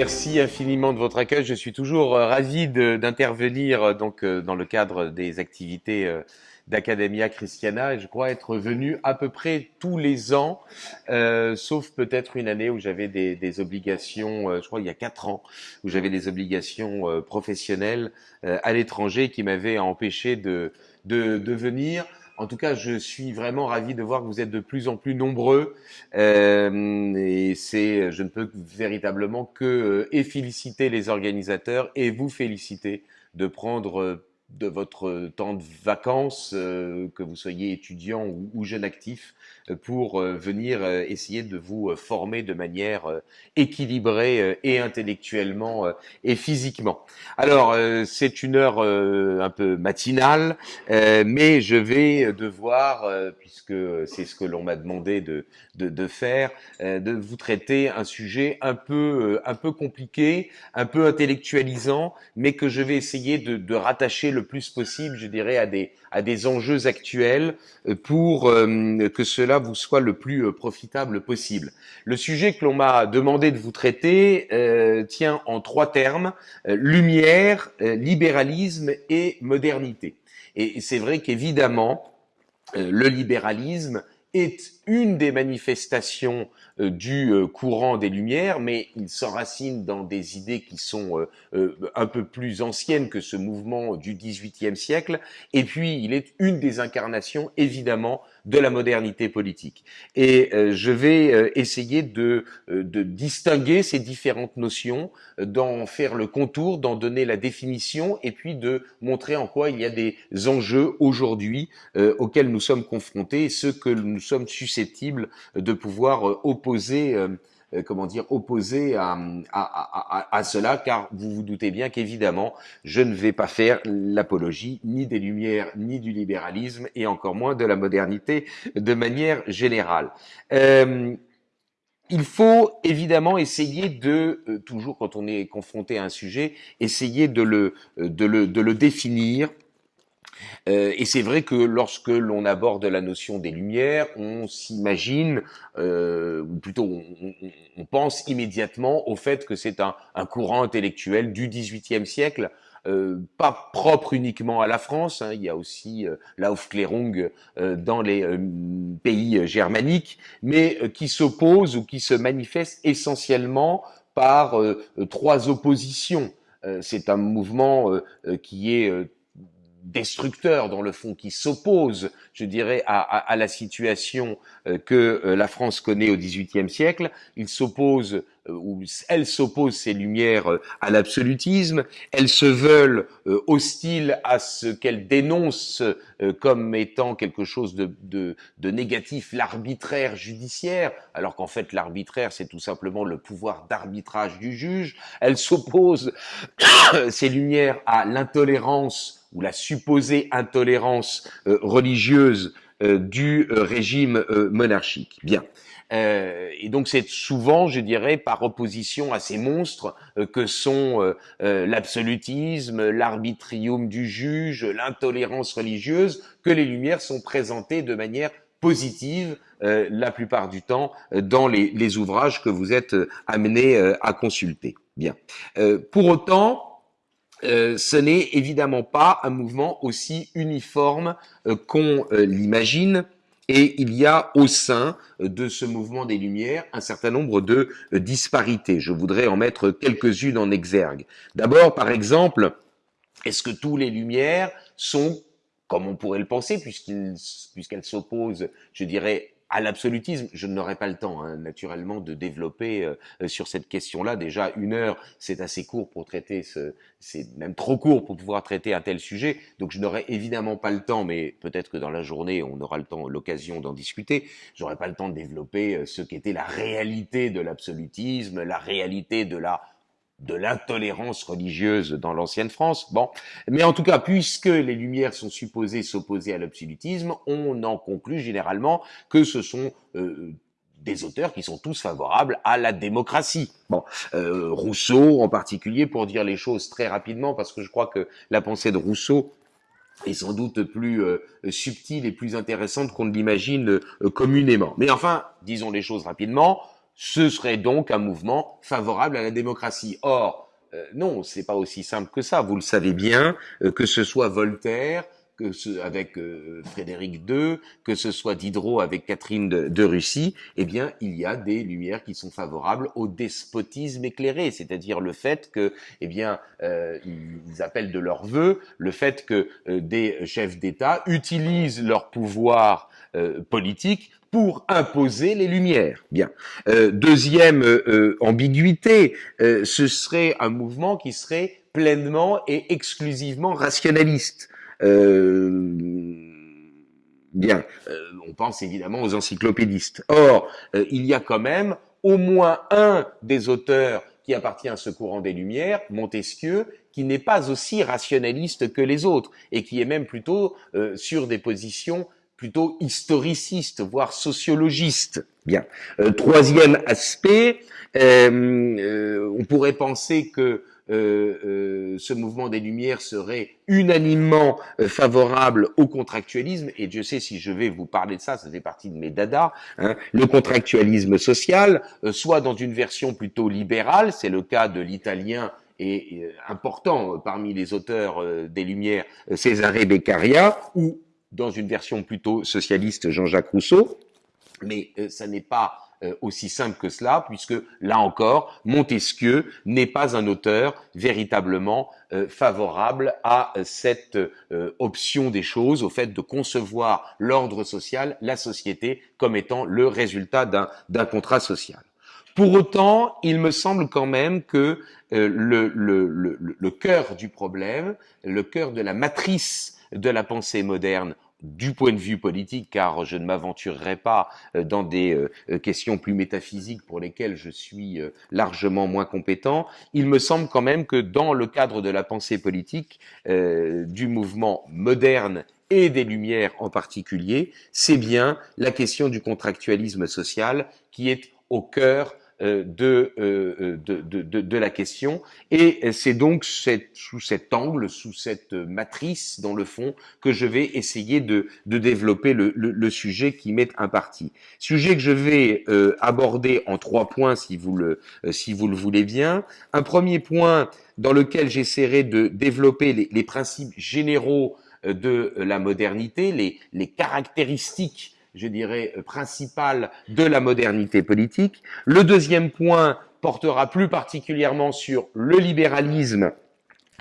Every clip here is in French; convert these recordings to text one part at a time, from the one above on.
Merci infiniment de votre accueil. Je suis toujours euh, ravi d'intervenir euh, donc euh, dans le cadre des activités d'Academia Christiana. Je crois être venu à peu près tous les ans, sauf peut-être une année où j'avais des, des, obligations, je crois il y a quatre ans, où j'avais des obligations professionnelles à l'étranger qui m'avaient empêché de, de, de venir. En tout cas, je suis vraiment ravi de voir que vous êtes de plus en plus nombreux. Euh, et c'est, je ne peux véritablement que euh, et féliciter les organisateurs et vous féliciter de prendre euh, de votre temps de vacances, euh, que vous soyez étudiant ou, jeune actif, euh, pour euh, venir essayer de vous former de manière équilibrée et intellectuellement et physiquement. Alors, c'est une heure un peu matinale, mais je vais devoir, puisque c'est ce que l'on m'a demandé de, de, de faire, de vous traiter un sujet un peu, un peu compliqué, un peu intellectualisant, mais que je vais essayer de, de rattacher le le plus possible, je dirais, à des, à des enjeux actuels euh, pour euh, que cela vous soit le plus euh, profitable possible. Le sujet que l'on m'a demandé de vous traiter tient en trois termes, lumière, libéralisme et modernité. Et c'est vrai qu'évidemment, le libéralisme est une des manifestations euh, du euh, courant des Lumières, mais il s'enracine dans des idées qui sont euh, un peu plus anciennes que ce mouvement du XVIIIe siècle, et puis il est une des incarnations, évidemment, de la modernité politique. Et je vais essayer de, de, distinguer ces différentes notions, d'en faire le contour, d'en donner la définition, et puis de montrer en quoi il y a des enjeux aujourd'hui auxquels nous sommes confrontés, et ceux que nous sommes susceptibles de pouvoir opposer euh, comment dire, opposé à, à, à, cela, car vous vous doutez bien qu'évidemment, je ne vais pas faire l'apologie ni des Lumières, ni du libéralisme, et encore moins de la modernité de manière générale. Euh, il faut évidemment essayer de, euh, toujours quand on est confronté à un sujet, essayer de le, de le, de le définir, euh, et c'est vrai que lorsque l'on aborde la notion des Lumières, on s'imagine, euh, ou plutôt on, pense immédiatement au fait que c'est un, courant intellectuel du XVIIIe siècle, euh, pas propre uniquement à la France, hein, il y a aussi l'Aufklärung dans les pays germaniques, mais qui s'oppose ou qui se manifeste essentiellement par trois oppositions. c'est un mouvement qui est destructeur dans le fond, qui s'oppose, je dirais, à, à, la situation euh, que euh, la France connaît au XVIIIe siècle. Il s'oppose, euh, ou elle s'oppose ces lumières à l'absolutisme. Elles se veulent hostiles à ce qu'elle dénonce comme étant quelque chose de, de, de négatif, l'arbitraire judiciaire, alors qu'en fait l'arbitraire c'est tout simplement le pouvoir d'arbitrage du juge. Elle s'oppose ces lumières à l'intolérance ou la supposée intolérance euh, religieuse euh, du euh, régime monarchique. Bien. et donc c'est souvent, je dirais, par opposition à ces monstres que sont l'absolutisme, l'arbitrium du juge, l'intolérance religieuse, que les Lumières sont présentées de manière positive la plupart du temps dans les, les, ouvrages que vous êtes amenés à consulter. Bien. pour autant, euh, ce n'est évidemment pas un mouvement aussi uniforme euh, qu'on euh, l'imagine. Et il y a au sein de ce mouvement des Lumières un certain nombre de disparités. Je voudrais en mettre quelques-unes en exergue. D'abord, par exemple, est-ce que tous les Lumières sont, comme on pourrait le penser, puisqu'elles s'opposent, je dirais, à l'absolutisme, je n'aurai pas le temps, hein, naturellement, de développer euh, sur cette question-là. Déjà, une heure, c'est assez court pour traiter ce, c'est même trop court pour pouvoir traiter un tel sujet. Donc, je n'aurai évidemment pas le temps, mais peut-être que dans la journée, on aura le temps, l'occasion d'en discuter. J'aurai pas le temps de développer euh, ce qu'était la réalité de l'absolutisme, la réalité de la de l'intolérance religieuse dans l'ancienne France. Bon, mais en tout cas, puisque les Lumières sont supposées s'opposer à l'absolutisme, on en conclut généralement que ce sont euh, des auteurs qui sont tous favorables à la démocratie. Bon, euh, Rousseau en particulier, pour dire les choses très rapidement, parce que je crois que la pensée de Rousseau est sans doute plus euh, subtile et plus intéressante qu'on ne l'imagine communément. Mais enfin, disons les choses rapidement, ce serait donc un mouvement favorable à la démocratie. Or, euh, non, c'est pas aussi simple que ça. Vous le savez bien, euh, que ce soit Voltaire, que ce, avec euh, Frédéric II, que ce soit Diderot avec Catherine de, Russie, eh bien, il y a des lumières qui sont favorables au despotisme éclairé, c'est-à-dire le fait que, eh bien, ils appellent de leur vœu le fait que des chefs d'État utilisent leur pouvoir politique pour imposer les lumières. Bien. Euh, deuxième euh, ambiguïté, euh, ce serait un mouvement qui serait pleinement et exclusivement rationaliste. bien, on pense évidemment aux encyclopédistes. Or, il y a quand même au moins un des auteurs qui appartient à ce courant des Lumières, Montesquieu, qui n'est pas aussi rationaliste que les autres et qui est même plutôt sur des positions plutôt historiciste, voire sociologiste. Bien. Euh, troisième aspect, euh, euh, on pourrait penser que ce mouvement des Lumières serait unanimement favorable au contractualisme, et Dieu sait si je vais vous parler de ça, ça fait partie de mes dadas, hein, le contractualisme social, soit dans une version plutôt libérale, c'est le cas de l'italien et important parmi les auteurs des Lumières, Cesare Beccaria, ou dans une version plutôt socialiste Jean-Jacques Rousseau, mais euh, ça n'est pas euh, aussi simple que cela, puisque là encore, Montesquieu n'est pas un auteur véritablement euh, favorable à cette option des choses, au fait de concevoir l'ordre social, la société, comme étant le résultat d'un contrat social. Pour autant, il me semble quand même que le, le, le, le cœur du problème, le cœur de la matrice de la pensée moderne du point de vue politique, car je ne m'aventurerai pas euh, dans des euh, questions plus métaphysiques pour lesquelles je suis euh, largement moins compétent, il me semble quand même que dans le cadre de la pensée politique du mouvement moderne et des Lumières en particulier, c'est bien la question du contractualisme social qui est au cœur euh, de, euh, de, de, de, la question. Et c'est donc cette, sous cet angle, sous cette matrice, dans le fond, que je vais essayer de, de développer le, le, le sujet qui m'est imparti. Sujet que je vais euh, aborder en trois points, si vous le, si vous le voulez bien. Un premier point dans lequel j'essaierai de développer les, les principes généraux de la modernité, les, les caractéristiques je dirais, euh, principale de la modernité politique. Le deuxième point portera plus particulièrement sur le libéralisme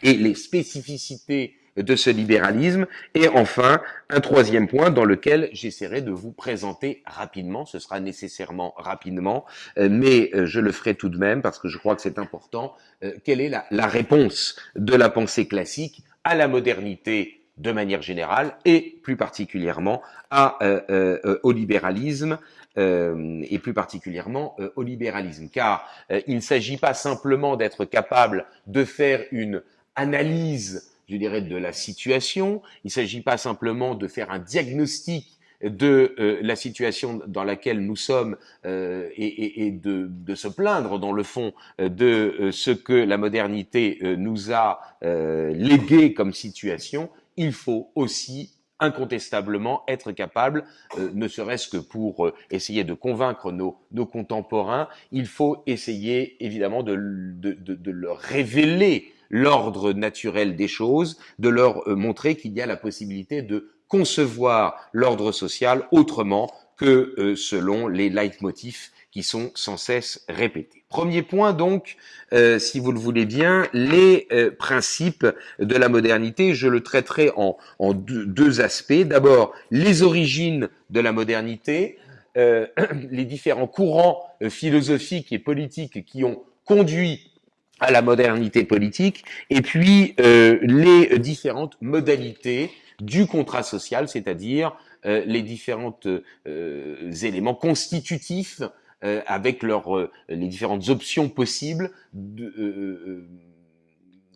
et les spécificités de ce libéralisme. Et enfin, un troisième point dans lequel j'essaierai de vous présenter rapidement, ce sera nécessairement rapidement, euh, mais euh, je le ferai tout de même parce que je crois que c'est important, quelle est la, la réponse de la pensée classique à la modernité de manière générale et plus particulièrement à, euh, euh, au libéralisme euh, et plus particulièrement au libéralisme, car il ne s'agit pas simplement d'être capable de faire une analyse, je dirais, de la situation, il ne s'agit pas simplement de faire un diagnostic de la situation dans laquelle nous sommes et, de, se plaindre dans le fond de ce que la modernité nous a légué comme situation, il faut aussi incontestablement être capable, euh, ne serait-ce que pour euh, essayer de convaincre nos, contemporains, il faut essayer évidemment de, de, de, leur révéler l'ordre naturel des choses, de leur euh, montrer qu'il y a la possibilité de concevoir l'ordre social autrement que selon les leitmotifs qui sont sans cesse répétés. Premier point donc, euh, si vous le voulez bien, les euh, principes de la modernité. Je le traiterai en, deux, aspects. D'abord, les origines de la modernité, euh, les différents courants philosophiques et politiques qui ont conduit à la modernité politique, et puis les différentes modalités du contrat social, c'est-à-dire les différents éléments constitutifs euh, avec leurs euh, les différentes options possibles, de, euh,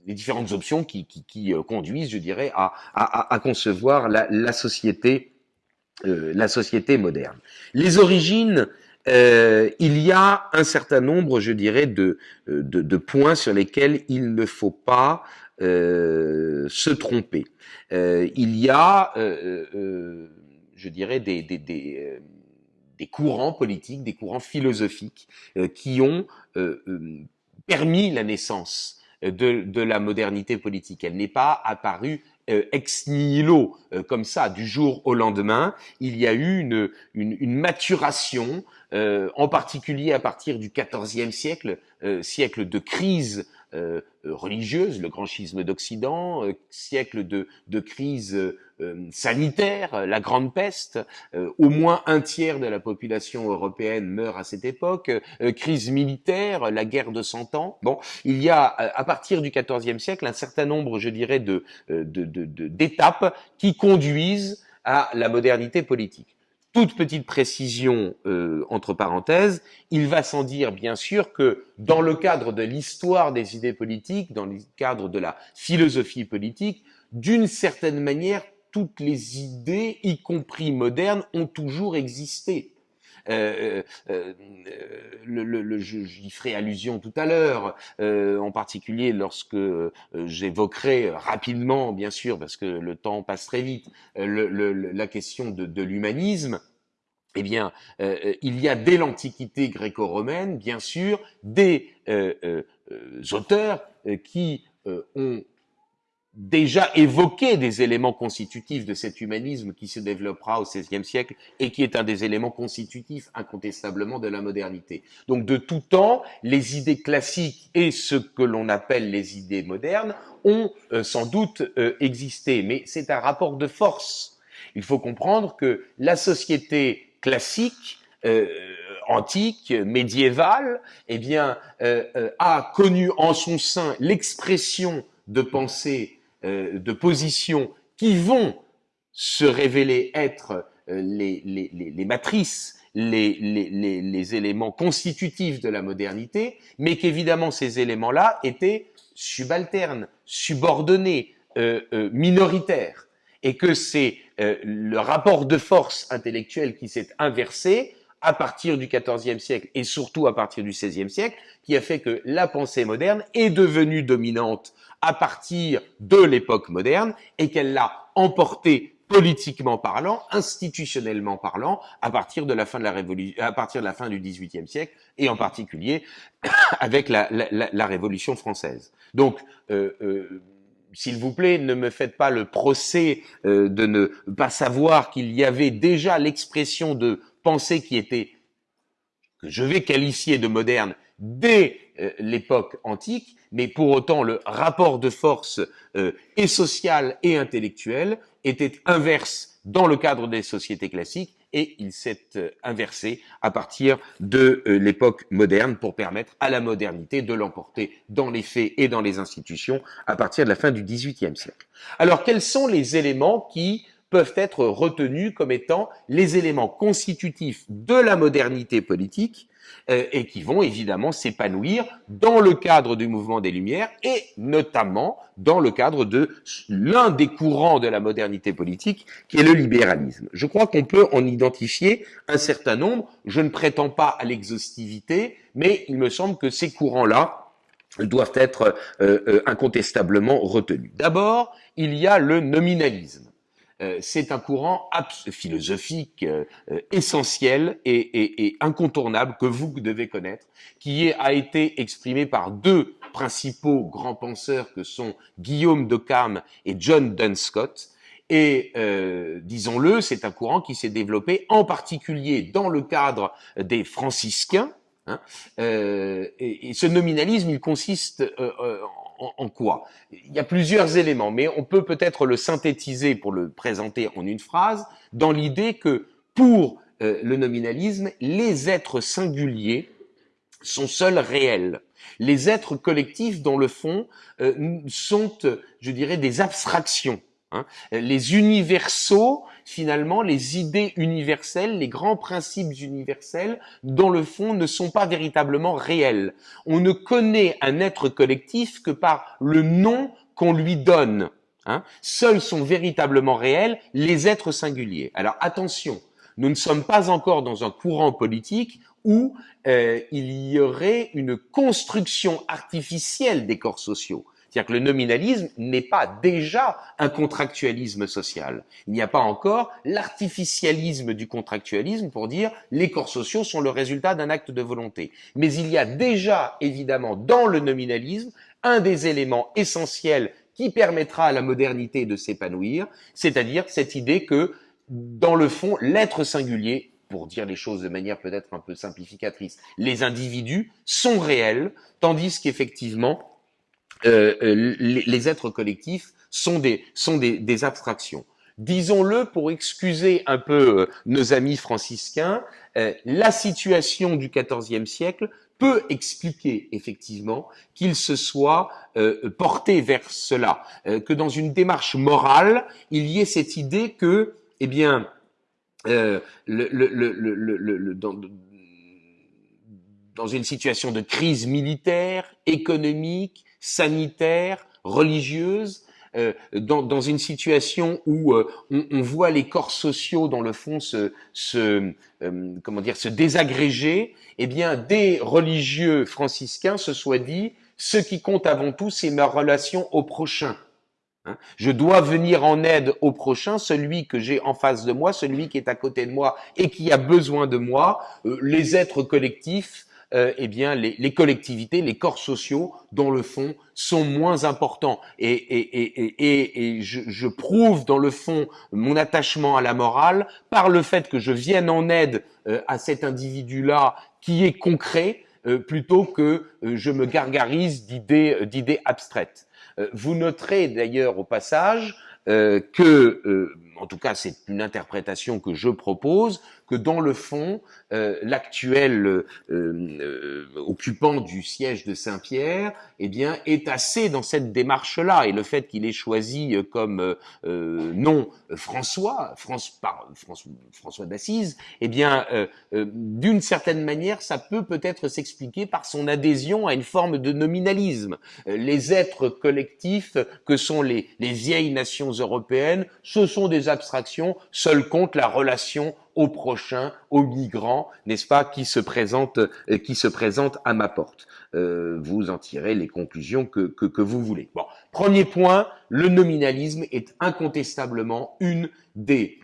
les différentes options qui, qui, qui, conduisent, je dirais, à, à, à concevoir la, la société, la société moderne. Les origines, il y a un certain nombre, je dirais, de, de, de points sur lesquels il ne faut pas se tromper. il y a, je dirais, des, des, des des courants politiques, des courants philosophiques qui ont permis la naissance de, de, la modernité politique. Elle n'est pas apparue euh, ex nihilo, euh, comme ça, du jour au lendemain, il y a eu une, une, une maturation, euh, en particulier à partir du XIVe siècle, siècle de crise euh, religieuse, le grand schisme d'Occident, euh, siècle de, de crise euh, sanitaire, la grande peste, au moins un tiers de la population européenne meurt à cette époque, crise militaire, la guerre de Cent Ans. Bon, il y a à partir du XIVe siècle un certain nombre, je dirais, de d'étapes de, qui conduisent à la modernité politique toute petite précision euh, entre parenthèses, il va sans dire bien sûr que dans le cadre de l'histoire des idées politiques, dans le cadre de la philosophie politique, d'une certaine manière, toutes les idées, y compris modernes, ont toujours existé. Euh, euh, euh, le, le, j'y ferai allusion tout à l'heure, en particulier lorsque j'évoquerai rapidement, bien sûr, parce que le temps passe très vite, la question de, de l'humanisme. Eh bien, il y a dès l'Antiquité gréco-romaine, bien sûr, des auteurs qui ont déjà évoqué des éléments constitutifs de cet humanisme qui se développera au XVIe siècle et qui est un des éléments constitutifs incontestablement de la modernité. Donc de tout temps, les idées classiques et ce que l'on appelle les idées modernes ont euh, sans doute euh, existé, mais c'est un rapport de force. Il faut comprendre que la société classique euh, antique, médiévale, eh bien, a connu en son sein l'expression de pensée euh, de positions qui vont se révéler être euh, les, les, les, matrices, les, les, éléments constitutifs de la modernité, mais qu'évidemment ces éléments-là étaient subalternes, subordonnés, euh, minoritaires, et que c'est le rapport de force intellectuelle qui s'est inversé à partir du XIVe siècle et surtout à partir du XVIe siècle, qui a fait que la pensée moderne est devenue dominante à partir de l'époque moderne et qu'elle l'a emportée politiquement parlant, institutionnellement parlant, à partir de la fin de la révolution, à partir de la fin du XVIIIe siècle et en particulier avec la, la, la Révolution française. Donc, euh, euh, s'il vous plaît, ne me faites pas le procès euh, de ne pas savoir qu'il y avait déjà l'expression de pensée qui était, que je vais qualifier de moderne, dès euh, l'époque antique, mais pour autant le rapport de force euh, et social et intellectuel était inverse dans le cadre des sociétés classiques et il s'est euh, inversé à partir de l'époque moderne pour permettre à la modernité de l'emporter dans les faits et dans les institutions à partir de la fin du XVIIIe siècle. Alors quels sont les éléments qui peuvent être retenus comme étant les éléments constitutifs de la modernité politique euh, et qui vont évidemment s'épanouir dans le cadre du mouvement des Lumières et notamment dans le cadre de l'un des courants de la modernité politique qui est le libéralisme. Je crois qu'on peut en identifier un certain nombre. Je ne prétends pas à l'exhaustivité, mais il me semble que ces courants-là doivent être euh, euh, incontestablement retenus. D'abord, il y a le nominalisme. Euh, c'est un courant philosophique euh, euh, essentiel et, incontournable que vous devez connaître, qui a été exprimé par deux principaux grands penseurs que sont Guillaume de Cam et John Dunscott. Et disons-le, c'est un courant qui s'est développé en particulier dans le cadre des franciscains, Hein et, ce nominalisme, il consiste en, quoi? Il y a plusieurs éléments, mais on peut peut-être le synthétiser pour le présenter en une phrase, dans l'idée que pour euh, le nominalisme, les êtres singuliers sont seuls réels. Les êtres collectifs, dans le fond, euh, sont, je dirais, des abstractions. Hein. Les universaux finalement, les idées universelles, les grands principes universels, dans le fond, ne sont pas véritablement réels. On ne connaît un être collectif que par le nom qu'on lui donne. Hein. Seuls sont véritablement réels les êtres singuliers. Alors attention, nous ne sommes pas encore dans un courant politique où euh, il y aurait une construction artificielle des corps sociaux. C'est-à-dire que le nominalisme n'est pas déjà un contractualisme social. Il n'y a pas encore l'artificialisme du contractualisme pour dire les corps sociaux sont le résultat d'un acte de volonté. Mais il y a déjà, évidemment, dans le nominalisme, un des éléments essentiels qui permettra à la modernité de s'épanouir, c'est-à-dire cette idée que, dans le fond, l'être singulier pour dire les choses de manière peut-être un peu simplificatrice, les individus sont réels, tandis qu'effectivement, euh, euh les, êtres collectifs sont des, sont des, des abstractions. Disons-le pour excuser un peu euh, nos amis franciscains, euh, la situation du XIVe siècle peut expliquer effectivement qu'il se soit euh, porté vers cela, que dans une démarche morale, il y ait cette idée que, eh bien, euh, dans une situation de crise militaire, économique, sanitaire, religieuse, euh, dans, dans, une situation où euh, on, on, voit les corps sociaux dans le fond se, se euh, comment dire se désagréger, eh bien des religieux franciscains se soient dit ce qui compte avant tout c'est ma relation au prochain. Hein. Je dois venir en aide au prochain, celui que j'ai en face de moi, celui qui est à côté de moi et qui a besoin de moi. Euh, les êtres collectifs, euh, eh bien, les, collectivités, les corps sociaux, dans le fond, sont moins importants. Et, et, et, je, je, prouve dans le fond mon attachement à la morale par le fait que je vienne en aide euh, à cet individu-là qui est concret, plutôt que je me gargarise d'idées d'idées abstraites. Euh, vous noterez d'ailleurs au passage euh, que, euh, en tout cas c'est une interprétation que je propose, que dans le fond, euh, l'actuel euh, euh, occupant du siège de Saint-Pierre, eh bien, est assez dans cette démarche-là. Et le fait qu'il ait choisi comme nom François, par, François, François d'Assise, eh bien, d'une certaine manière, ça peut peut-être s'expliquer par son adhésion à une forme de nominalisme. les êtres collectifs que sont les, les vieilles nations européennes, ce sont des abstractions, seul compte la relation au prochain, aux migrants, n'est-ce pas, qui se présentent, euh, qui se présentent à ma porte. Euh, vous en tirez les conclusions que, vous voulez. Premier point, le nominalisme est incontestablement une des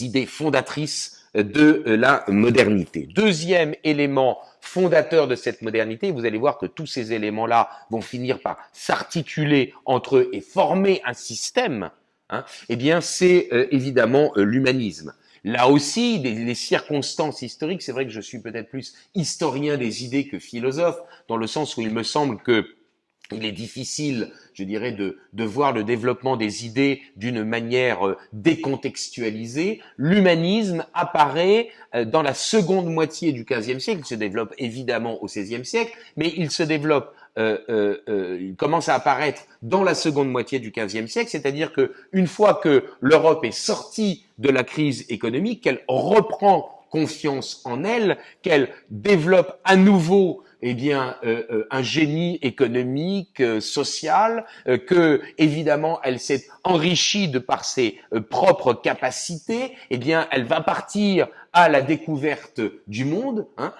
idées fondatrices de la modernité. Deuxième élément fondateur de cette modernité, vous allez voir que tous ces éléments-là vont finir par s'articuler entre eux et former un système, hein, eh bien c'est euh, évidemment l'humanisme. Là aussi, les, circonstances historiques, c'est vrai que je suis peut-être plus historien des idées que philosophe, dans le sens où il me semble que il est difficile, je dirais, de, de voir le développement des idées d'une manière euh, décontextualisée. L'humanisme apparaît euh, dans la seconde moitié du XVe siècle. Il se développe évidemment au XVIe siècle, mais il se développe euh, euh, euh, commence à apparaître dans la seconde moitié du XVe siècle, c'est-à-dire que une fois que l'Europe est sortie de la crise économique, qu'elle reprend confiance en elle, qu'elle développe à nouveau eh bien euh, euh, un génie économique, euh, social, que évidemment elle s'est enrichie de par ses propres capacités, eh bien elle va partir à la découverte du monde. Hein.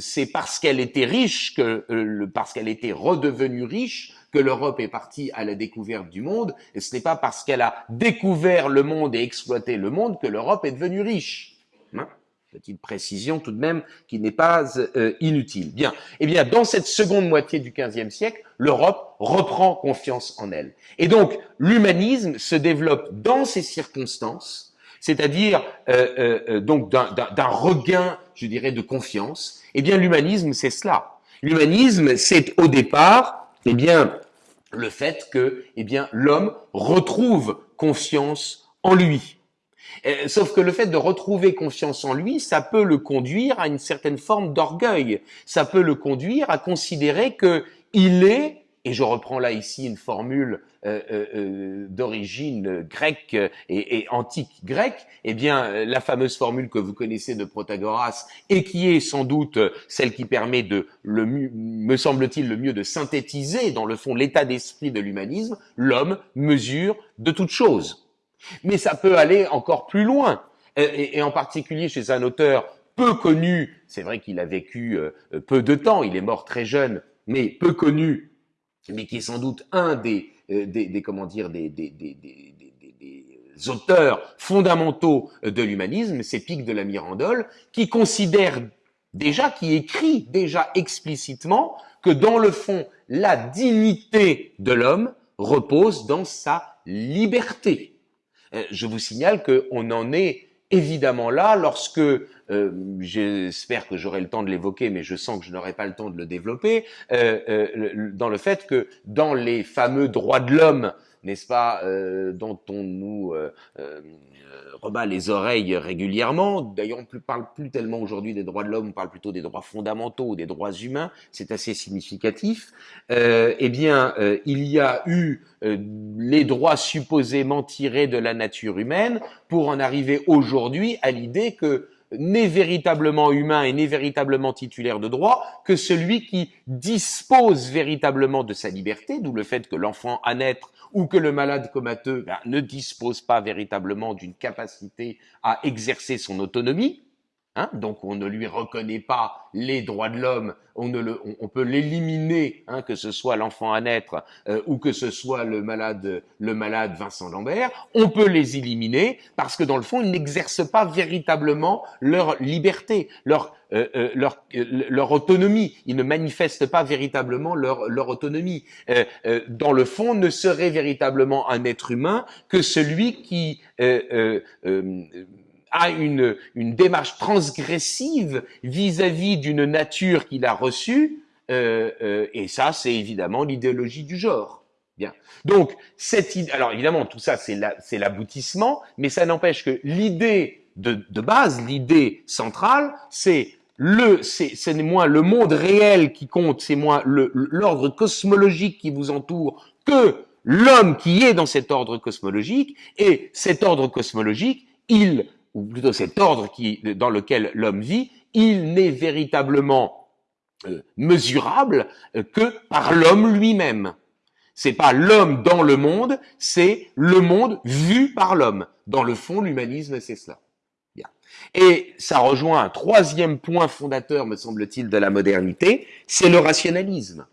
C'est parce qu'elle était riche que parce qu'elle était redevenue riche que l'Europe est partie à la découverte du monde. Et ce n'est pas parce qu'elle a découvert le monde et exploité le monde que l'Europe est devenue riche. Hein. Petite précision tout de même qui n'est pas euh, inutile. Bien. Eh bien, dans cette seconde moitié du XVe siècle, l'Europe reprend confiance en elle. Et donc, l'humanisme se développe dans ces circonstances, c'est-à-dire euh, euh, donc d'un regain, je dirais, de confiance. Eh bien, l'humanisme, c'est cela. L'humanisme, c'est au départ, eh bien, le fait que, eh bien, l'homme retrouve confiance en lui. Euh, sauf que le fait de retrouver confiance en lui, ça peut le conduire à une certaine forme d'orgueil. Ça peut le conduire à considérer que il est, et je reprends là ici une formule euh, euh, d'origine grecque et, antique grecque, eh bien la fameuse formule que vous connaissez de Protagoras et qui est sans doute celle qui permet de, le, me semble-t-il, le mieux de synthétiser dans le fond l'état d'esprit de l'humanisme, l'homme mesure de toute chose. Mais ça peut aller encore plus loin. Et, en particulier chez un auteur peu connu, c'est vrai qu'il a vécu euh, peu de temps, il est mort très jeune, mais peu connu, mais qui est sans doute un des, des, comment dire, des, des auteurs fondamentaux de l'humanisme, c'est Pic de la Mirandole, qui considère déjà, qui écrit déjà explicitement que dans le fond, la dignité de l'homme repose dans sa liberté. Euh, je vous signale qu'on en est évidemment là lorsque, euh, j'espère que j'aurai le temps de l'évoquer, mais je sens que je n'aurai pas le temps de le développer, euh, dans le fait que dans les fameux droits de l'homme n'est-ce pas, euh, dont on nous euh, euh, rebat les oreilles régulièrement. D'ailleurs, on ne parle plus tellement aujourd'hui des droits de l'homme, on parle plutôt des droits fondamentaux, des droits humains. C'est assez significatif. eh bien, il y a eu les droits supposément tirés de la nature humaine pour en arriver aujourd'hui à l'idée que n'est véritablement humain et n'est véritablement titulaire de droit que celui qui dispose véritablement de sa liberté, d'où le fait que l'enfant à naître ou que le malade comateux ben, ne dispose pas véritablement d'une capacité à exercer son autonomie, Hein, donc on ne lui reconnaît pas les droits de l'homme, on, on, peut l'éliminer, hein, que ce soit l'enfant à naître euh, ou que ce soit le malade, le malade Vincent Lambert, on peut les éliminer parce que dans le fond ils n'exercent pas véritablement leur liberté, leur euh, euh, leur, leur autonomie, ils ne manifestent pas véritablement leur, leur autonomie. dans le fond, ne serait véritablement un être humain que celui qui a une, une démarche transgressive vis-à-vis d'une nature qu'il a reçue, euh, euh, et ça, c'est évidemment l'idéologie du genre. Bien. Donc, cette alors évidemment, tout ça, c'est l'aboutissement, mais ça n'empêche que l'idée de, de, base, l'idée centrale, c'est le, c'est moins le monde réel qui compte, c'est moins l'ordre cosmologique qui vous entoure que l'homme qui est dans cet ordre cosmologique, et cet ordre cosmologique, il ou plutôt cet ordre dans lequel l'homme vit, il n'est véritablement euh, mesurable euh, que par l'homme lui-même. C'est pas l'homme dans le monde, c'est le monde vu par l'homme. Dans le fond, l'humanisme, c'est cela. Et ça rejoint un troisième point fondateur, me semble-t-il, de la modernité, c'est le rationalisme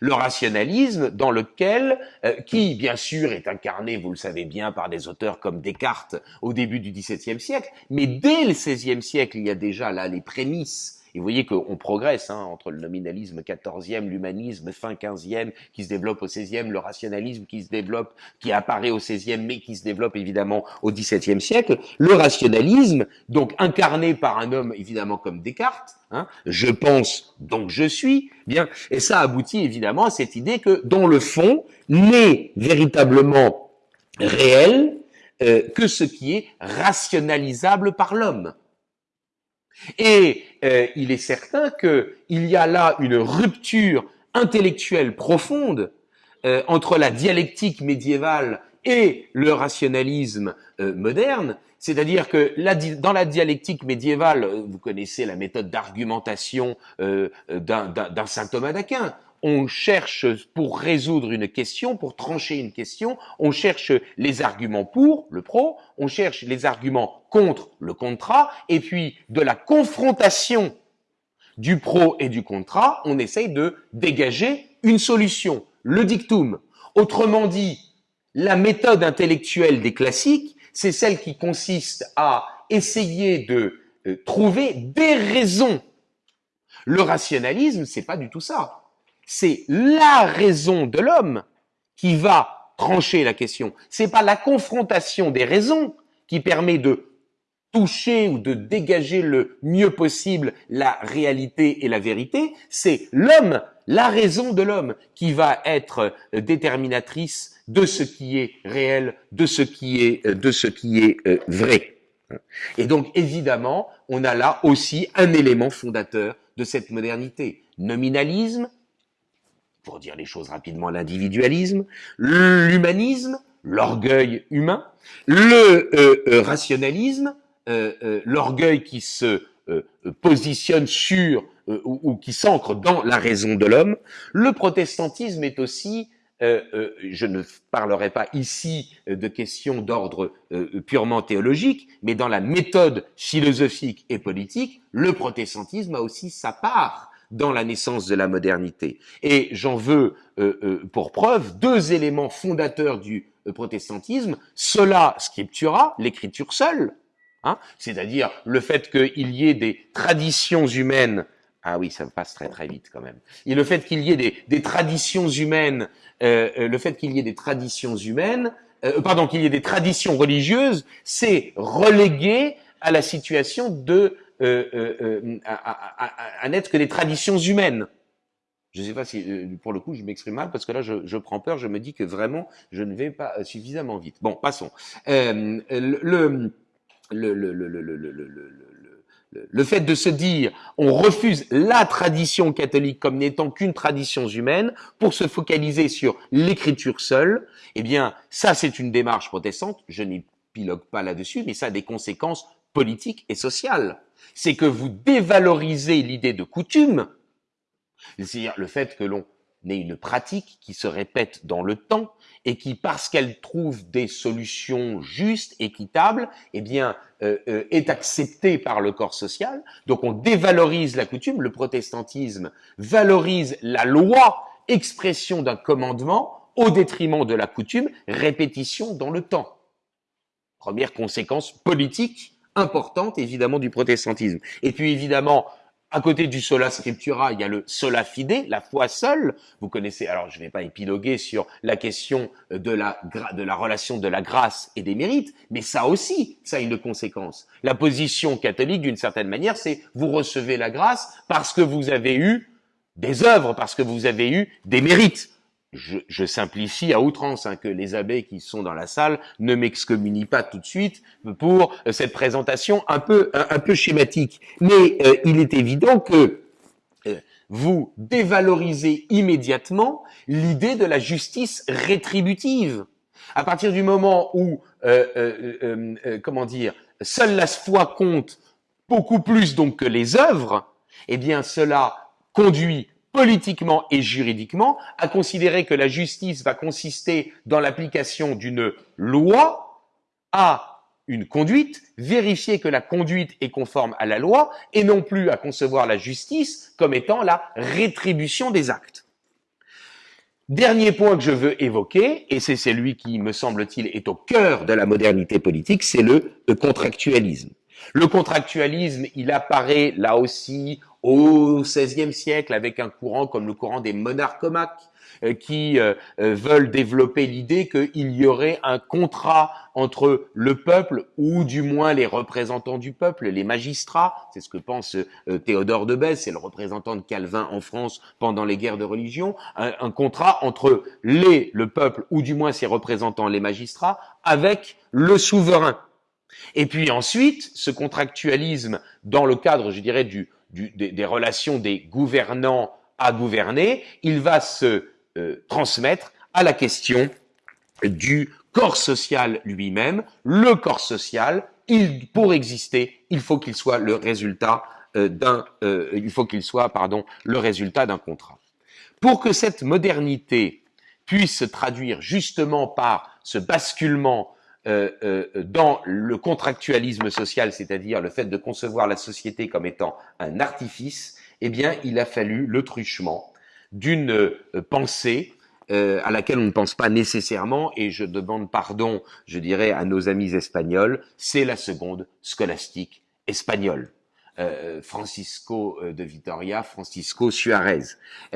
le rationalisme dans lequel, euh, qui bien sûr est incarné, vous le savez bien, par des auteurs comme Descartes au début du XVIIe siècle, mais dès le XVIe siècle, il y a déjà là les prémices vous voyez qu'on progresse hein, entre le nominalisme 14e, l'humanisme fin 15e qui se développe au 16e, le rationalisme qui se développe, qui apparaît au 16e mais qui se développe évidemment au 17e siècle. Le rationalisme, donc incarné par un homme évidemment comme Descartes, Hein, je pense, donc je suis, bien, et ça aboutit évidemment à cette idée que, dans le fond, n'est véritablement réel euh, que ce qui est rationalisable par l'homme. Et euh, il est certain qu'il y a là une rupture intellectuelle profonde euh, entre la dialectique médiévale et le rationalisme euh, moderne, c'est-à-dire que dans la dialectique médiévale, vous connaissez la méthode d'argumentation d'un saint Thomas d'Aquin, on cherche pour résoudre une question, pour trancher une question, on cherche les arguments pour le pro, on cherche les arguments contre le contra, et puis de la confrontation du pro et du contra, on essaye de dégager une solution, le dictum. Autrement dit, la méthode intellectuelle des classiques, c'est celle qui consiste à essayer de euh, trouver des raisons. Le rationalisme, c'est pas du tout ça c'est la raison de l'homme qui va trancher la question. C'est pas la confrontation des raisons qui permet de toucher ou de dégager le mieux possible la réalité et la vérité, c'est l'homme, la raison de l'homme qui va être déterminatrice de ce qui est réel, de ce qui est, de ce qui est euh, vrai. Et donc, évidemment, on a là aussi un élément fondateur de cette modernité. Nominalisme, pour dire les choses rapidement, l'individualisme, l'humanisme, l'orgueil humain, le euh, euh, rationalisme, euh, l'orgueil qui se positionne sur ou, ou, qui s'ancre dans la raison de l'homme. Le protestantisme est aussi, je ne parlerai pas ici de questions d'ordre purement théologique, mais dans la méthode philosophique et politique, le protestantisme a aussi sa part dans la naissance de la modernité. Et j'en veux euh, euh, pour preuve deux éléments fondateurs du euh, protestantisme, cela scriptura, l'écriture seule, hein, c'est-à-dire le fait qu'il y ait des traditions humaines ah oui, ça passe très très vite quand même. Et le fait qu'il y ait des, des traditions humaines, le fait qu'il y ait des traditions humaines, pardon, qu'il y ait des traditions religieuses, c'est relégué à la situation de euh, euh, euh, à, n'être que des traditions humaines. Je ne sais pas si, pour le coup, je m'exprime mal parce que là, je, je, prends peur. Je me dis que vraiment, je ne vais pas suffisamment vite. Bon, passons. le, le, le, le, le fait de se dire on refuse la tradition catholique comme n'étant qu'une tradition humaine pour se focaliser sur l'écriture seule, eh bien ça c'est une démarche protestante, je n'épilogue pas là-dessus, mais ça a des conséquences politique et sociale. C'est que vous dévalorisez l'idée de coutume, c'est-à-dire le fait que l'on ait une pratique qui se répète dans le temps et qui, parce qu'elle trouve des solutions justes, équitables, eh bien, euh, euh, est acceptée par le corps social. Donc, on dévalorise la coutume. Le protestantisme valorise la loi, expression d'un commandement, au détriment de la coutume, répétition dans le temps. Première conséquence politique importante, évidemment, du protestantisme. Et puis, évidemment, à côté du sola scriptura, il y a le sola fide, la foi seule. Vous connaissez, alors je ne vais pas épiloguer sur la question de la, de la relation de la grâce et des mérites, mais ça aussi, ça a une conséquence. La position catholique, d'une certaine manière, c'est vous recevez la grâce parce que vous avez eu des œuvres, parce que vous avez eu des mérites je, je, simplifie à outrance, hein, que les abbés qui sont dans la salle ne m'excommunient pas tout de suite pour euh, cette présentation un peu, un, peu schématique. Mais euh, il est évident que euh, vous dévalorisez immédiatement l'idée de la justice rétributive. À partir du moment où, comment dire, seule la foi compte beaucoup plus donc que les œuvres, eh bien cela conduit politiquement et juridiquement, à considérer que la justice va consister dans l'application d'une loi à une conduite, vérifier que la conduite est conforme à la loi, et non plus à concevoir la justice comme étant la rétribution des actes. Dernier point que je veux évoquer, et c'est celui qui, me semble-t-il, est au cœur de la modernité politique, c'est le contractualisme. Le contractualisme, il apparaît là aussi au XVIe siècle avec un courant comme le courant des monarchomaques euh, qui euh, euh, veulent développer l'idée qu'il y aurait un contrat entre le peuple ou du moins les représentants du peuple, les magistrats, c'est ce que pense Théodore de Bèze, c'est le représentant de Calvin en France pendant les guerres de religion, un, un contrat entre les, le peuple ou du moins ses représentants, les magistrats, avec le souverain. Et puis ensuite, ce contractualisme dans le cadre, je dirais, du, des, relations des gouvernants à gouverner, il va se euh, transmettre à la question du corps social lui-même. Le corps social, il, pour exister, il faut qu'il soit le résultat euh, d'un, euh, il faut qu'il soit, pardon, le résultat d'un contrat. Pour que cette modernité puisse se traduire justement par ce basculement euh, euh, dans le contractualisme social, c'est-à-dire le fait de concevoir la société comme étant un artifice, eh bien, il a fallu le truchement d'une euh, pensée à laquelle on ne pense pas nécessairement, et je demande pardon, je dirais, à nos amis espagnols, c'est la seconde scolastique espagnole. Euh, Francisco euh, de Vitoria, Francisco Suarez.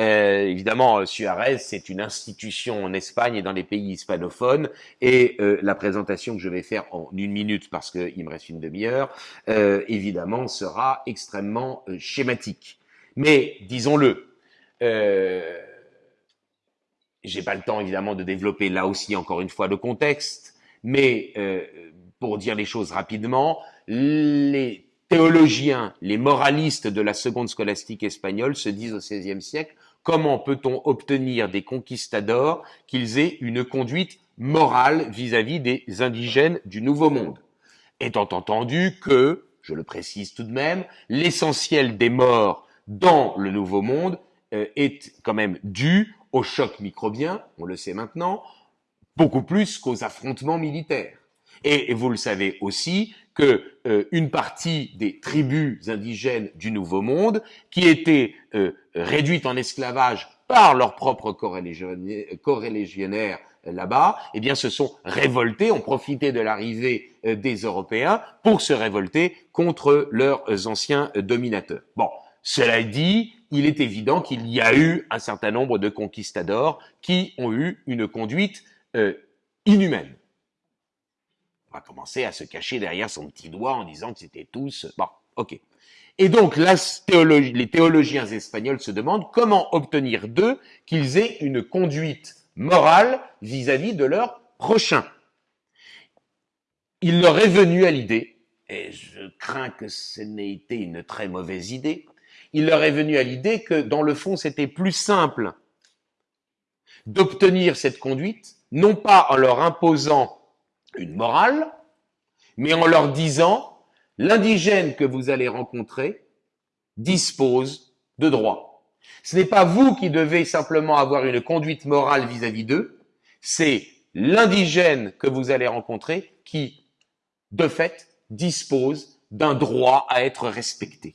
Euh, évidemment, Suarez, c'est une institution en Espagne et dans les pays hispanophones, et la présentation que je vais faire en une minute, parce qu'il me reste une demi-heure, évidemment, sera extrêmement schématique. Mais, disons-le, j'ai pas le temps, évidemment, de développer là aussi, encore une fois, le contexte, mais pour dire les choses rapidement, les théologiens, les moralistes de la seconde scolastique espagnole se disent au XVIe siècle, comment peut-on obtenir des conquistadors qu'ils aient une conduite morale vis-à-vis des indigènes du Nouveau Monde? Étant entendu que, je le précise tout de même, l'essentiel des morts dans le Nouveau Monde euh, est quand même dû au choc microbien, on le sait maintenant, beaucoup plus qu'aux affrontements militaires. Et vous le savez aussi que euh, une partie des tribus indigènes du Nouveau Monde, qui étaient euh, réduites en esclavage par leurs propres corélégionnaires là-bas, eh bien, se sont révoltés, ont profité de l'arrivée euh, des Européens pour se révolter contre leurs anciens dominateurs. Bon, cela dit, il est évident qu'il y a eu un certain nombre de conquistadors qui ont eu une conduite euh, inhumaine. On va commencer à se cacher derrière son petit doigt en disant que c'était tous... Bon, ok. Et donc, les théologiens espagnols se demandent comment obtenir d'eux qu'ils aient une conduite morale vis-à-vis de leur prochain. Il leur est venu à l'idée, et je crains que ce n'ait été une très mauvaise idée, il leur est venu à l'idée que dans le fond c'était plus simple d'obtenir cette conduite, non pas en leur imposant une morale, mais en leur disant l'indigène que vous allez rencontrer dispose de droits. Ce n'est pas vous qui devez simplement avoir une conduite morale vis-à-vis d'eux, c'est l'indigène que vous allez rencontrer qui, de fait, dispose d'un droit à être respecté.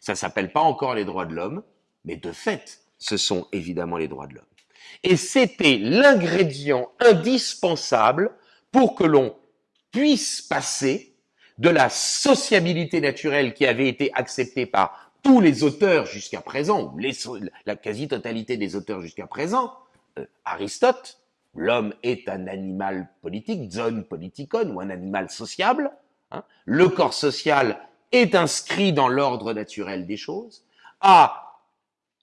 Ça s'appelle pas encore les droits de l'homme, mais de fait, ce sont évidemment les droits de l'homme. Et c'était l'ingrédient indispensable pour que l'on puisse passer de la sociabilité naturelle qui avait été acceptée par tous les auteurs jusqu'à présent, la quasi-totalité des auteurs jusqu'à présent, euh, Aristote, l'homme est un animal politique, zone politikon, ou un animal sociable, hein, le corps social est inscrit dans l'ordre naturel des choses, à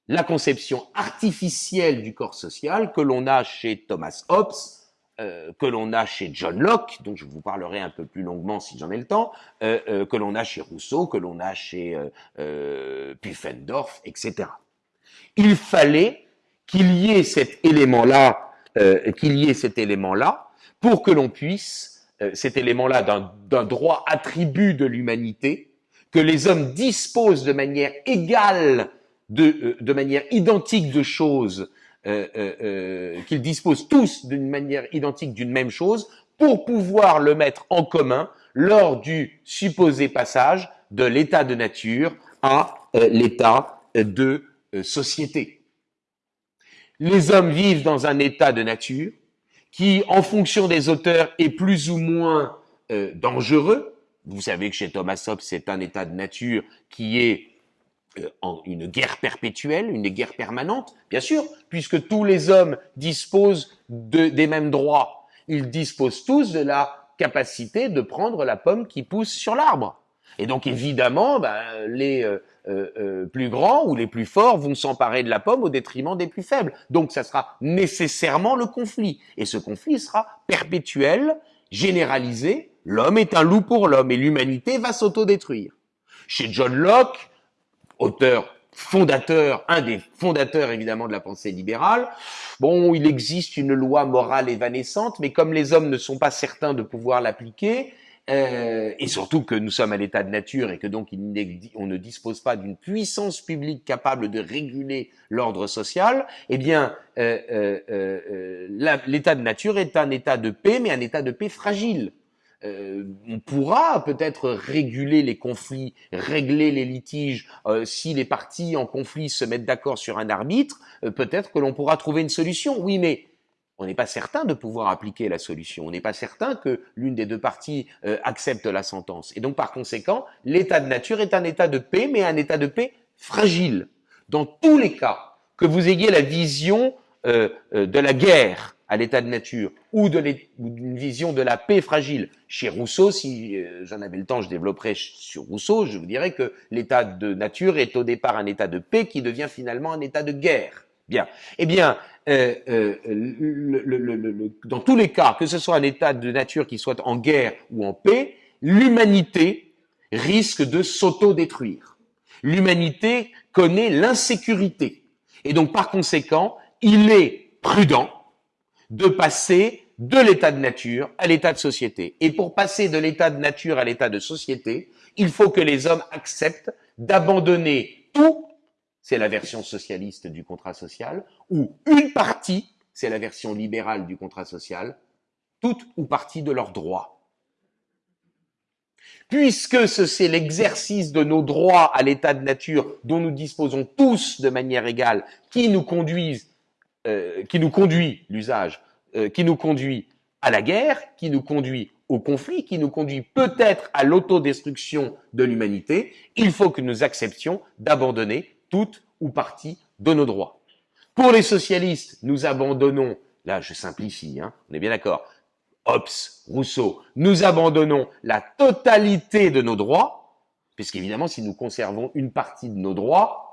la conception artificielle du corps social que l'on a chez Thomas Hobbes, euh, que l'on a chez John Locke, dont je vous parlerai un peu plus longuement si j'en ai le temps, euh, euh, que l'on a chez Rousseau, que l'on a chez Pufendorf, etc. Il fallait qu'il y ait cet élément-là, qu'il y ait cet élément-là, pour que l'on puisse, cet élément-là d'un droit attribut de l'humanité, que les hommes disposent de manière égale, de, de manière identique de choses euh, euh, euh, qu'ils disposent tous d'une manière identique d'une même chose pour pouvoir le mettre en commun lors du supposé passage de l'état de nature à l'état de société. Les hommes vivent dans un état de nature qui, en fonction des auteurs, est plus ou moins dangereux. Vous savez que chez Thomas Hobbes, c'est un état de nature qui est en une guerre perpétuelle, une guerre permanente, bien sûr, puisque tous les hommes disposent de, des mêmes droits. Ils disposent tous de la capacité de prendre la pomme qui pousse sur l'arbre. Et donc évidemment, ben, les euh, euh, plus grands ou les plus forts vont s'emparer de la pomme au détriment des plus faibles. Donc ça sera nécessairement le conflit. Et ce conflit sera perpétuel, généralisé. L'homme est un loup pour l'homme et l'humanité va s'autodétruire. Chez John Locke, auteur fondateur, un des fondateurs évidemment de la pensée libérale. Bon, il existe une loi morale évanescente, mais comme les hommes ne sont pas certains de pouvoir l'appliquer, euh, et surtout que nous sommes à l'état de nature et que donc on ne dispose pas d'une puissance publique capable de réguler l'ordre social, eh bien, euh, euh, l'état de nature est un état de paix, mais un état de paix fragile. Euh, on pourra peut-être réguler les conflits, régler les litiges. Euh, si les parties en conflit se mettent d'accord sur un arbitre, euh, peut-être que l'on pourra trouver une solution. Oui, mais on n'est pas certain de pouvoir appliquer la solution. On n'est pas certain que l'une des deux parties accepte la sentence. Et donc, par conséquent, l'état de nature est un état de paix, mais un état de paix fragile. Dans tous les cas, que vous ayez la vision de la guerre à l'état de nature ou d'une vision de la paix fragile. Chez Rousseau, si euh, j'en avais le temps, je développerais sur Rousseau, je vous dirais que l'état de nature est au départ un état de paix qui devient finalement un état de guerre. Bien. Eh bien, euh, euh, le, dans tous les cas, que ce soit un état de nature qui soit en guerre ou en paix, l'humanité risque de s'auto-détruire. L'humanité connaît l'insécurité. Et donc, par conséquent, il est prudent de passer de l'état de nature à l'état de société. Et pour passer de l'état de nature à l'état de société, il faut que les hommes acceptent d'abandonner tout, c'est la version socialiste du contrat social, ou une partie, c'est la version libérale du contrat social, toute ou partie de leurs droits. Puisque c'est l'exercice de nos droits à l'état de nature dont nous disposons tous de manière égale qui nous conduisent, euh, qui nous conduit l'usage, euh, qui nous conduit à la guerre, qui nous conduit au conflit, qui nous conduit peut-être à l'autodestruction de l'humanité, il faut que nous acceptions d'abandonner toute ou partie de nos droits. Pour les socialistes, nous abandonnons, là je simplifie, hein, on est bien d'accord, Hobbes, Rousseau, nous abandonnons la totalité de nos droits, puisqu'évidemment si nous conservons une partie de nos droits,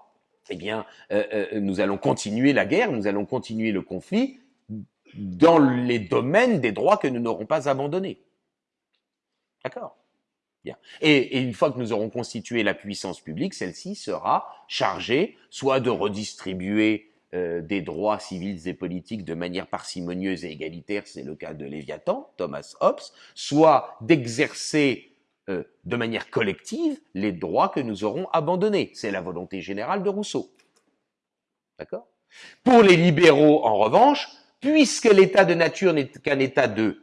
eh bien euh, euh, nous allons continuer la guerre, nous allons continuer le conflit dans les domaines des droits que nous n'aurons pas abandonnés. D'accord? Bien. Et, une fois que nous aurons constitué la puissance publique, celle-ci sera chargée soit de redistribuer euh, des droits civils et politiques de manière parcimonieuse et égalitaire, c'est le cas de Léviathan, Thomas Hobbes, soit d'exercer euh, de manière collective les droits que nous aurons abandonnés. C'est la volonté générale de Rousseau. D'accord? Pour les libéraux, en revanche, puisque l'état de nature n'est qu'un état de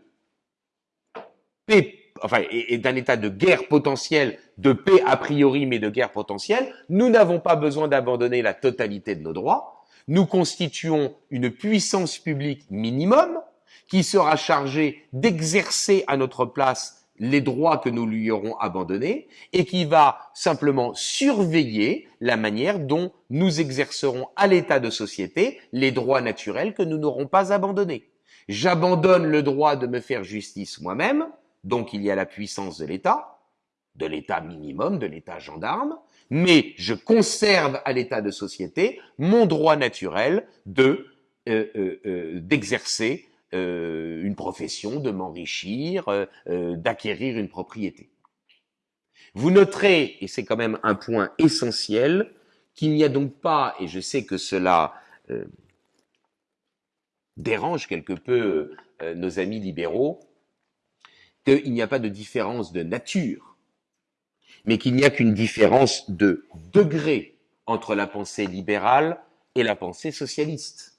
paix enfin, et, d'un état de guerre potentielle, de paix a priori, mais de guerre potentielle, nous n'avons pas besoin d'abandonner la totalité de nos droits. Nous constituons une puissance publique minimum qui sera chargée d'exercer à notre place les droits que nous lui aurons abandonnés et qui va simplement surveiller la manière dont nous exercerons à l'état de société les droits naturels que nous n'aurons pas abandonnés. J'abandonne le droit de me faire justice moi-même, donc il y a la puissance de l'État, de l'État minimum, de l'État gendarme, mais je conserve à l'État de société mon droit naturel de euh, euh, euh, d'exercer une profession, de m'enrichir, d'acquérir une propriété. Vous noterez, et c'est quand même un point essentiel, qu'il n'y a donc pas, et je sais que cela dérange quelque peu nos amis libéraux, qu'il n'y a pas de différence de nature, mais qu'il n'y a qu'une différence de degré entre la pensée libérale et la pensée socialiste.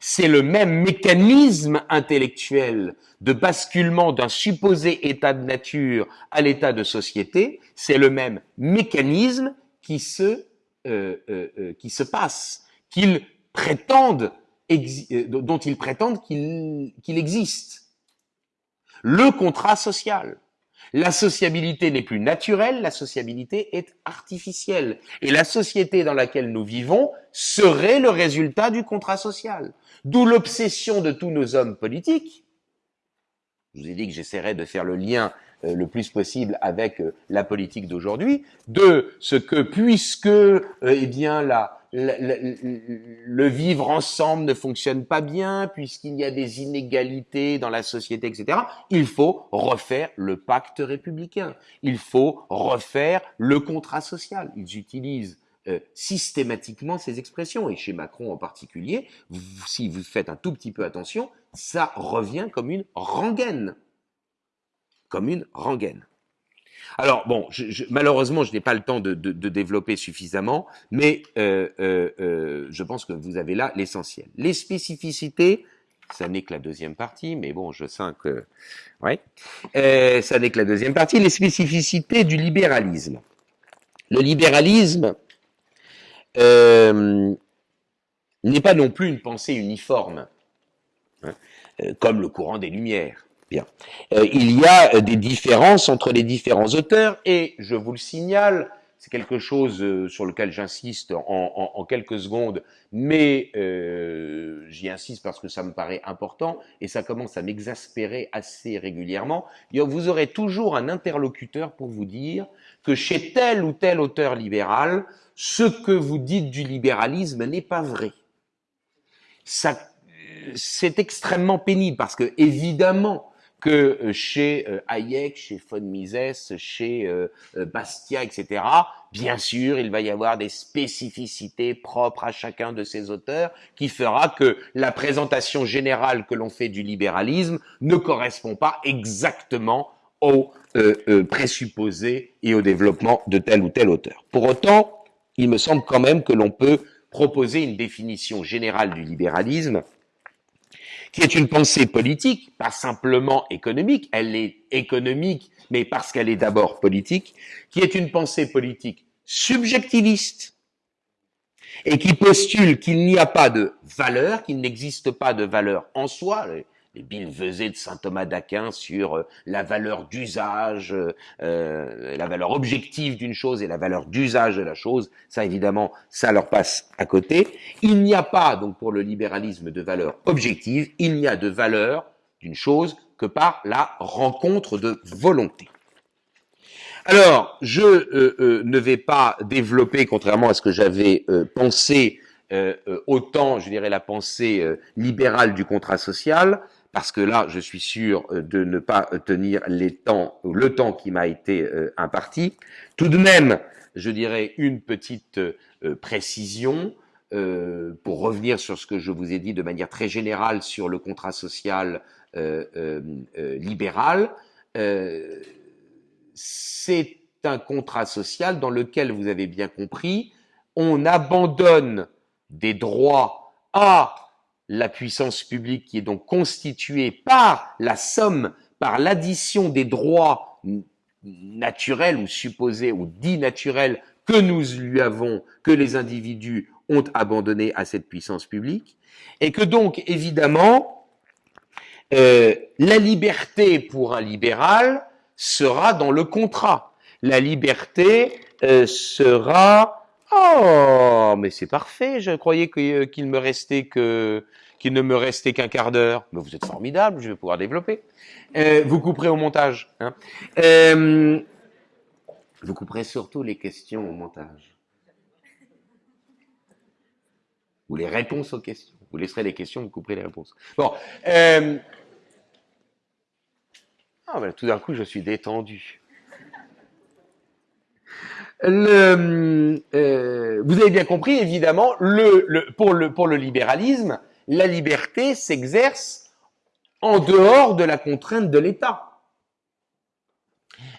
C'est le même mécanisme intellectuel de basculement d'un supposé état de nature à l'état de société, c'est le même mécanisme qui se, euh, euh, euh, qui se passe, dont ils prétendent qu'il existe le contrat social. La sociabilité n'est plus naturelle, la sociabilité est artificielle. Et la société dans laquelle nous vivons serait le résultat du contrat social. D'où l'obsession de tous nos hommes politiques. Je vous ai dit que j'essaierais de faire le lien euh, le plus possible avec euh, la politique d'aujourd'hui, de ce que puisque euh, eh bien la, le vivre ensemble ne fonctionne pas bien, puisqu'il y a des inégalités dans la société, etc., il faut refaire le pacte républicain. Il faut refaire le contrat social. Ils utilisent euh, systématiquement ces expressions, et chez Macron en particulier, si vous faites un tout petit peu attention, ça revient comme une rengaine. Comme une rengaine. Alors bon, malheureusement, je n'ai pas le temps de, développer suffisamment, mais euh, euh, euh, je pense que vous avez là l'essentiel. Les spécificités, ça n'est que la deuxième partie, mais bon, je sens que, ouais, ça n'est que la deuxième partie. Les spécificités du libéralisme. Le libéralisme n'est pas non plus une pensée uniforme, hein, comme le courant des Lumières. Bien. Euh, il y a euh, des différences entre les différents auteurs et je vous le signale, c'est quelque chose euh, sur lequel j'insiste en, quelques secondes, mais j'y insiste parce que ça me paraît important et ça commence à m'exaspérer assez régulièrement. Vous aurez toujours un interlocuteur pour vous dire que chez tel ou tel auteur libéral, ce que vous dites du libéralisme n'est pas vrai. c'est extrêmement pénible parce que évidemment que euh, chez euh, Hayek, chez von Mises, chez euh, Bastia, etc. Bien sûr, il va y avoir des spécificités propres à chacun de ces auteurs qui fera que la présentation générale que l'on fait du libéralisme ne correspond pas exactement aux présupposés et au développement de tel ou tel auteur. Pour autant, il me semble quand même que l'on peut proposer une définition générale du libéralisme qui est une pensée politique, pas simplement économique, elle est économique, mais parce qu'elle est d'abord politique, qui est une pensée politique subjectiviste, et qui postule qu'il n'y a pas de valeur, qu'il n'existe pas de valeur en soi, les billevesées de saint Thomas d'Aquin sur euh, la valeur d'usage, euh, euh, la valeur objective d'une chose et la valeur d'usage de la chose, ça évidemment, ça leur passe à côté. Il n'y a pas, donc pour le libéralisme, de valeur objective, il n'y a de valeur d'une chose que par la rencontre de volonté. Alors, je ne vais pas développer, contrairement à ce que j'avais pensé, autant, je dirais, la pensée libérale du contrat social, parce que là, je suis sûr euh, de ne pas tenir les temps, le temps qui m'a été euh, imparti. Tout de même, je dirais une petite euh, précision pour revenir sur ce que je vous ai dit de manière très générale sur le contrat social libéral. C'est un contrat social dans lequel, vous avez bien compris, on abandonne des droits à la puissance publique qui est donc constituée par la somme, par l'addition des droits naturels ou supposés ou dits naturels que nous lui avons, que les individus ont abandonné à cette puissance publique, et que donc évidemment euh, la liberté pour un libéral sera dans le contrat. La liberté euh, sera Oh, mais c'est parfait. Je croyais euh, qu'il me restait que qu'il ne me restait qu'un quart d'heure. Mais vous êtes formidable. Je vais pouvoir développer. Euh, vous couperez au montage. Hein. Euh, vous couperez surtout les questions au montage. Ou les réponses aux questions. Vous laisserez les questions, vous couperez les réponses. Bon. Ah, ben, tout d'un coup, je suis détendu. Le, euh, vous avez bien compris, évidemment, le, le, pour, le, pour le libéralisme, la liberté s'exerce en dehors de la contrainte de l'État.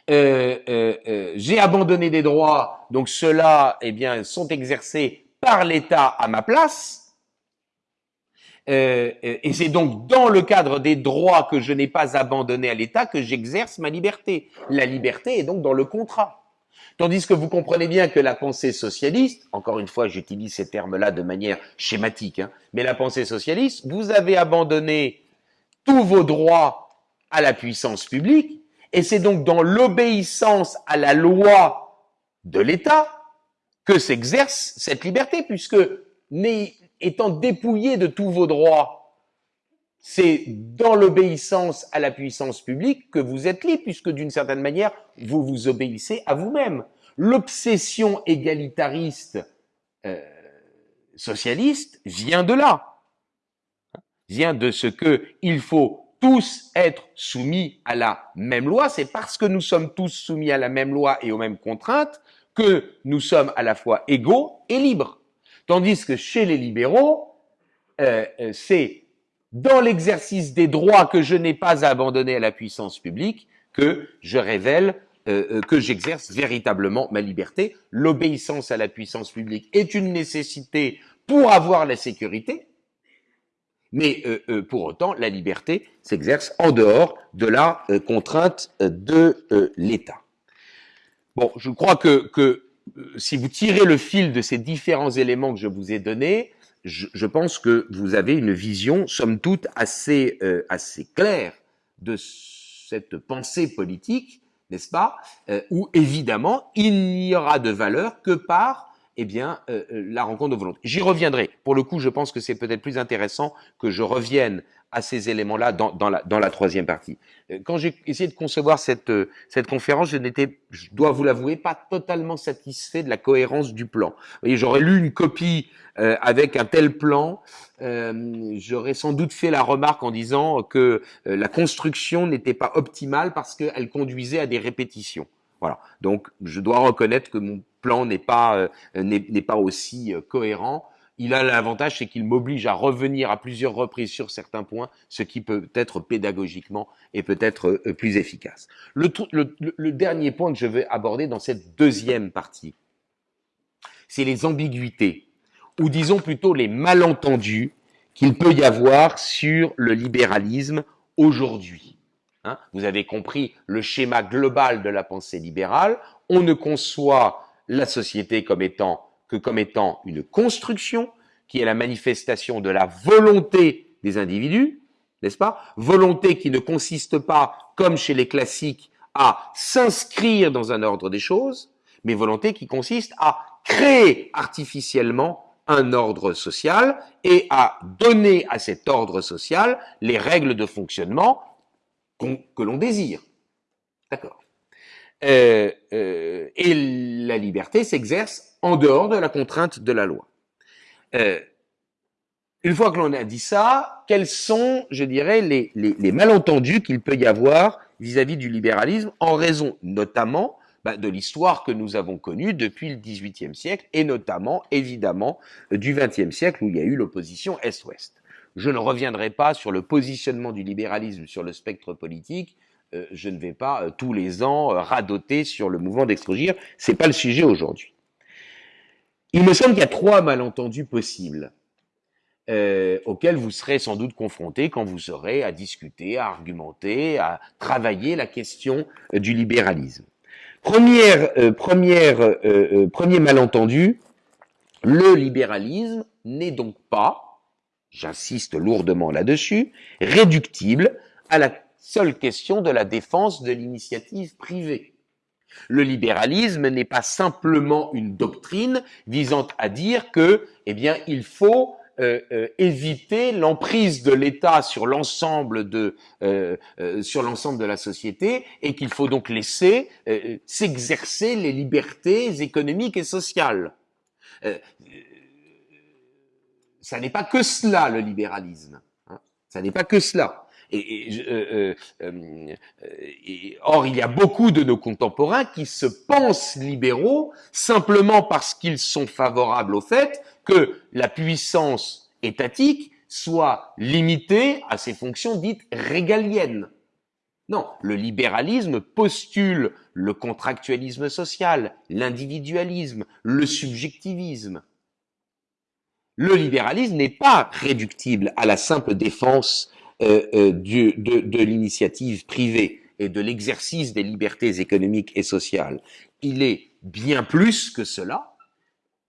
Euh, euh, euh J'ai abandonné des droits, donc ceux-là, eh bien, sont exercés par l'État à ma place. Euh, euh, et c'est donc dans le cadre des droits que je n'ai pas abandonnés à l'État que j'exerce ma liberté. La liberté est donc dans le contrat. Tandis que vous comprenez bien que la pensée socialiste, encore une fois j'utilise ces termes-là de manière schématique, hein, mais la pensée socialiste, vous avez abandonné tous vos droits à la puissance publique, et c'est donc dans l'obéissance à la loi de l'État que s'exerce cette liberté, puisque étant dépouillé de tous vos droits c'est dans l'obéissance à la puissance publique que vous êtes libre, puisque d'une certaine manière, vous vous obéissez à vous-même. L'obsession égalitariste euh, socialiste vient de là, vient de ce que il faut tous être soumis à la même loi. C'est parce que nous sommes tous soumis à la même loi et aux mêmes contraintes que nous sommes à la fois égaux et libres. Tandis que chez les libéraux, euh, euh c'est dans l'exercice des droits que je n'ai pas abandonnés à la puissance publique, que je révèle euh, euh, que j'exerce véritablement ma liberté. L'obéissance à la puissance publique est une nécessité pour avoir la sécurité, mais euh, pour autant, la liberté s'exerce en dehors de la contrainte de l'État. Bon, je crois que, que si vous tirez le fil de ces différents éléments que je vous ai donnés, je, pense que vous avez une vision, somme toute, assez, euh, assez claire de cette pensée politique, n'est-ce pas, euh, où évidemment il n'y aura de valeur que par eh bien, euh, la rencontre de volonté. J'y reviendrai. Pour le coup, je pense que c'est peut-être plus intéressant que je revienne à ces éléments-là dans, dans, la, dans la troisième partie. Euh, quand j'ai essayé de concevoir cette, euh, cette conférence, je n'étais, je dois vous l'avouer, pas totalement satisfait de la cohérence du plan. Vous voyez, j'aurais lu une copie euh, avec un tel plan, euh, j'aurais sans doute fait la remarque en disant que la construction n'était pas optimale parce qu'elle conduisait à des répétitions. Voilà. Donc, je dois reconnaître que mon plan n'est pas n'est pas aussi cohérent il a l'avantage, c'est qu'il m'oblige à revenir à plusieurs reprises sur certains points, ce qui peut être pédagogiquement et peut-être euh, plus efficace. Le, dernier point que je vais aborder dans cette deuxième partie, c'est les ambiguïtés, ou disons plutôt les malentendus qu'il peut y avoir sur le libéralisme aujourd'hui. Hein Vous avez compris le schéma global de la pensée libérale. On ne conçoit la société que comme étant une construction qui est la manifestation de la volonté des individus, n'est-ce pas? Volonté qui ne consiste pas, comme chez les classiques, à s'inscrire dans un ordre des choses, mais volonté qui consiste à créer artificiellement un ordre social et à donner à cet ordre social les règles de fonctionnement que l'on désire. D'accord. Euh, euh, et la liberté s'exerce en dehors de la contrainte de la loi. Euh, une fois que l'on a dit ça, quels sont, je dirais, les, malentendus qu'il peut y avoir vis-à-vis du libéralisme, en raison notamment bah, de l'histoire que nous avons connue depuis le XVIIIe siècle, et notamment, évidemment, du XXe siècle où il y a eu l'opposition Est-Ouest. Je ne reviendrai pas sur le positionnement du libéralisme sur le spectre politique. Euh, je ne vais pas euh, tous les ans euh, radoter sur le mouvement d'extrogir. C'est pas le sujet aujourd'hui. Il me semble qu'il y a trois malentendus possibles auxquels vous serez sans doute confrontés quand vous serez à discuter, à argumenter, à travailler la question du libéralisme. Première, premier malentendu, le libéralisme n'est donc pas j'insiste lourdement là-dessus, réductible à la seule question de la défense de l'initiative privée. Le libéralisme n'est pas simplement une doctrine visant à dire que, eh bien, il faut euh, euh, éviter l'emprise de l'État sur l'ensemble de euh, sur l'ensemble de la société et qu'il faut donc laisser s'exercer les libertés économiques et sociales ça n'est pas que cela le libéralisme. Hein. Ça n'est pas que cela. Euh, euh, euh, or, il y a beaucoup de nos contemporains qui se pensent libéraux simplement parce qu'ils sont favorables au fait que la puissance étatique soit limitée à ses fonctions dites régaliennes. Non, le libéralisme postule le contractualisme social, l'individualisme, le subjectivisme le libéralisme n'est pas réductible à la simple défense euh, euh, de, de l'initiative privée et de l'exercice des libertés économiques et sociales. Il est bien plus que cela,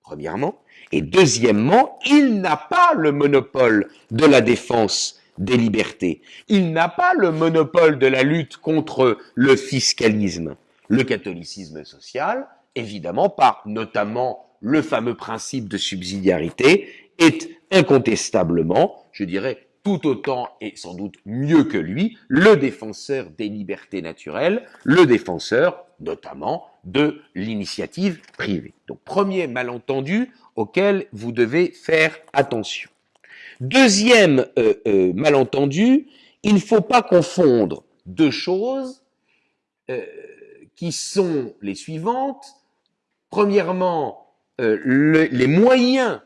premièrement, et deuxièmement, il n'a pas le monopole de la défense des libertés. Il n'a pas le monopole de la lutte contre le fiscalisme. Le catholicisme social, évidemment, par notamment le fameux principe de subsidiarité, est incontestablement, je dirais, tout autant et sans doute mieux que lui, le défenseur des libertés naturelles, le défenseur notamment de l'initiative privée. Donc premier malentendu auquel vous devez faire attention. Deuxième euh, euh, malentendu, il ne faut pas confondre deux choses euh, qui sont les suivantes. Premièrement, les moyens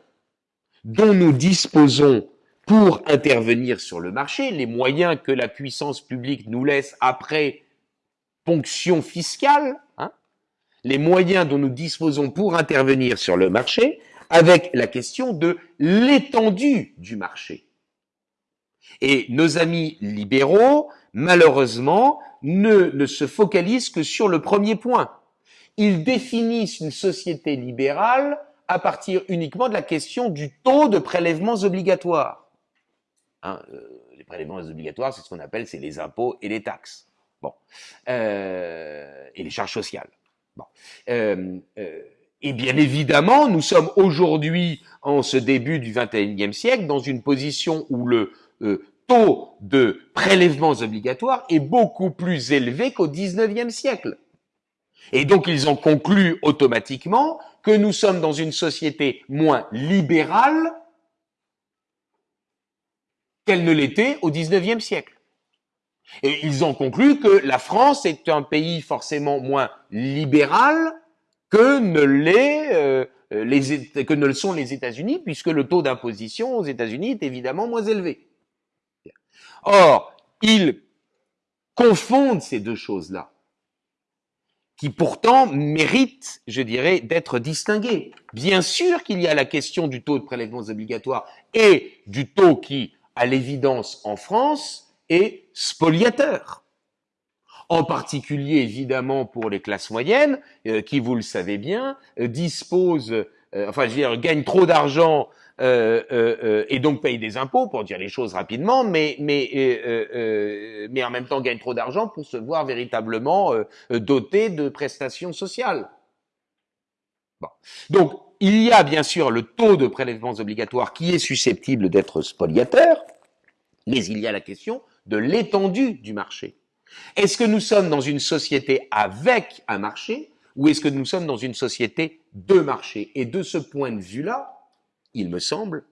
dont nous disposons pour intervenir sur le marché, les moyens que la puissance publique nous laisse après ponction fiscale, hein, les moyens dont nous disposons pour intervenir sur le marché, avec la question de l'étendue du marché. Et nos amis libéraux, malheureusement, ne se focalisent que sur le premier point. Ils définissent une société libérale à partir uniquement de la question du taux de prélèvements obligatoires. Hein, euh, les prélèvements obligatoires, c'est ce qu'on appelle, c'est les impôts et les taxes. Bon, euh, et les charges sociales. Bon. Euh, et bien évidemment, nous sommes aujourd'hui, en ce début du XXIe siècle, dans une position où le taux de prélèvements obligatoires est beaucoup plus élevé qu'au XIXe siècle. Et donc ils ont conclu automatiquement que nous sommes dans une société moins libérale qu'elle ne l'était au XIXe siècle. Et ils ont conclu que la France est un pays forcément moins libéral que ne euh, que ne le sont les États-Unis, puisque le taux d'imposition aux États-Unis est évidemment moins élevé. Or, ils confondent ces deux choses-là. Qui pourtant mérite, je dirais, d'être distingué. Bien sûr qu'il y a la question du taux de prélèvements obligatoires et du taux qui, à l'évidence en France, est spoliateur. En particulier, évidemment, pour les classes moyennes, euh, qui, vous le savez bien, euh, disposent, euh, enfin, gagnent trop d'argent euh, euh, euh, et donc paye des impôts pour dire les choses rapidement, mais mais mais en même temps gagne trop d'argent pour se voir véritablement doté de prestations sociales. Bon. Donc il y a bien sûr le taux de prélèvements obligatoires qui est susceptible d'être spoliateur, mais il y a la question de l'étendue du marché. Est-ce que nous sommes dans une société avec un marché ou est-ce que nous sommes dans une société de marché? Et de ce point de vue-là, il me semble,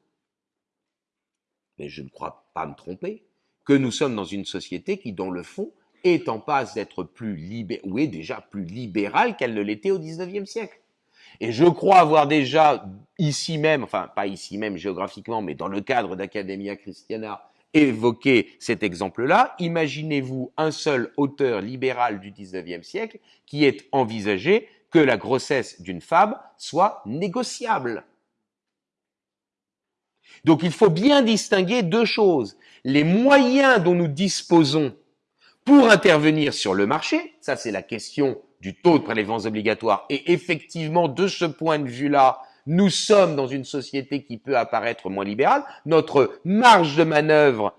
mais je ne crois pas me tromper, que nous sommes dans une société qui, dans le fond, est en passe d'être plus libérale, ou est déjà plus libérale qu'elle ne l'était au XIXe siècle. Et je crois avoir déjà ici même, enfin pas ici même géographiquement, mais dans le cadre d'Academia Christiana, évoqué cet exemple-là. Imaginez-vous un seul auteur libéral du XIXe siècle qui ait envisagé que la grossesse d'une femme soit négociable. Donc il faut bien distinguer deux choses. Les moyens dont nous disposons pour intervenir sur le marché, ça c'est la question du taux de prélèvements obligatoires, et effectivement de ce point de vue-là, nous sommes dans une société qui peut apparaître moins libérale, notre marge de manœuvre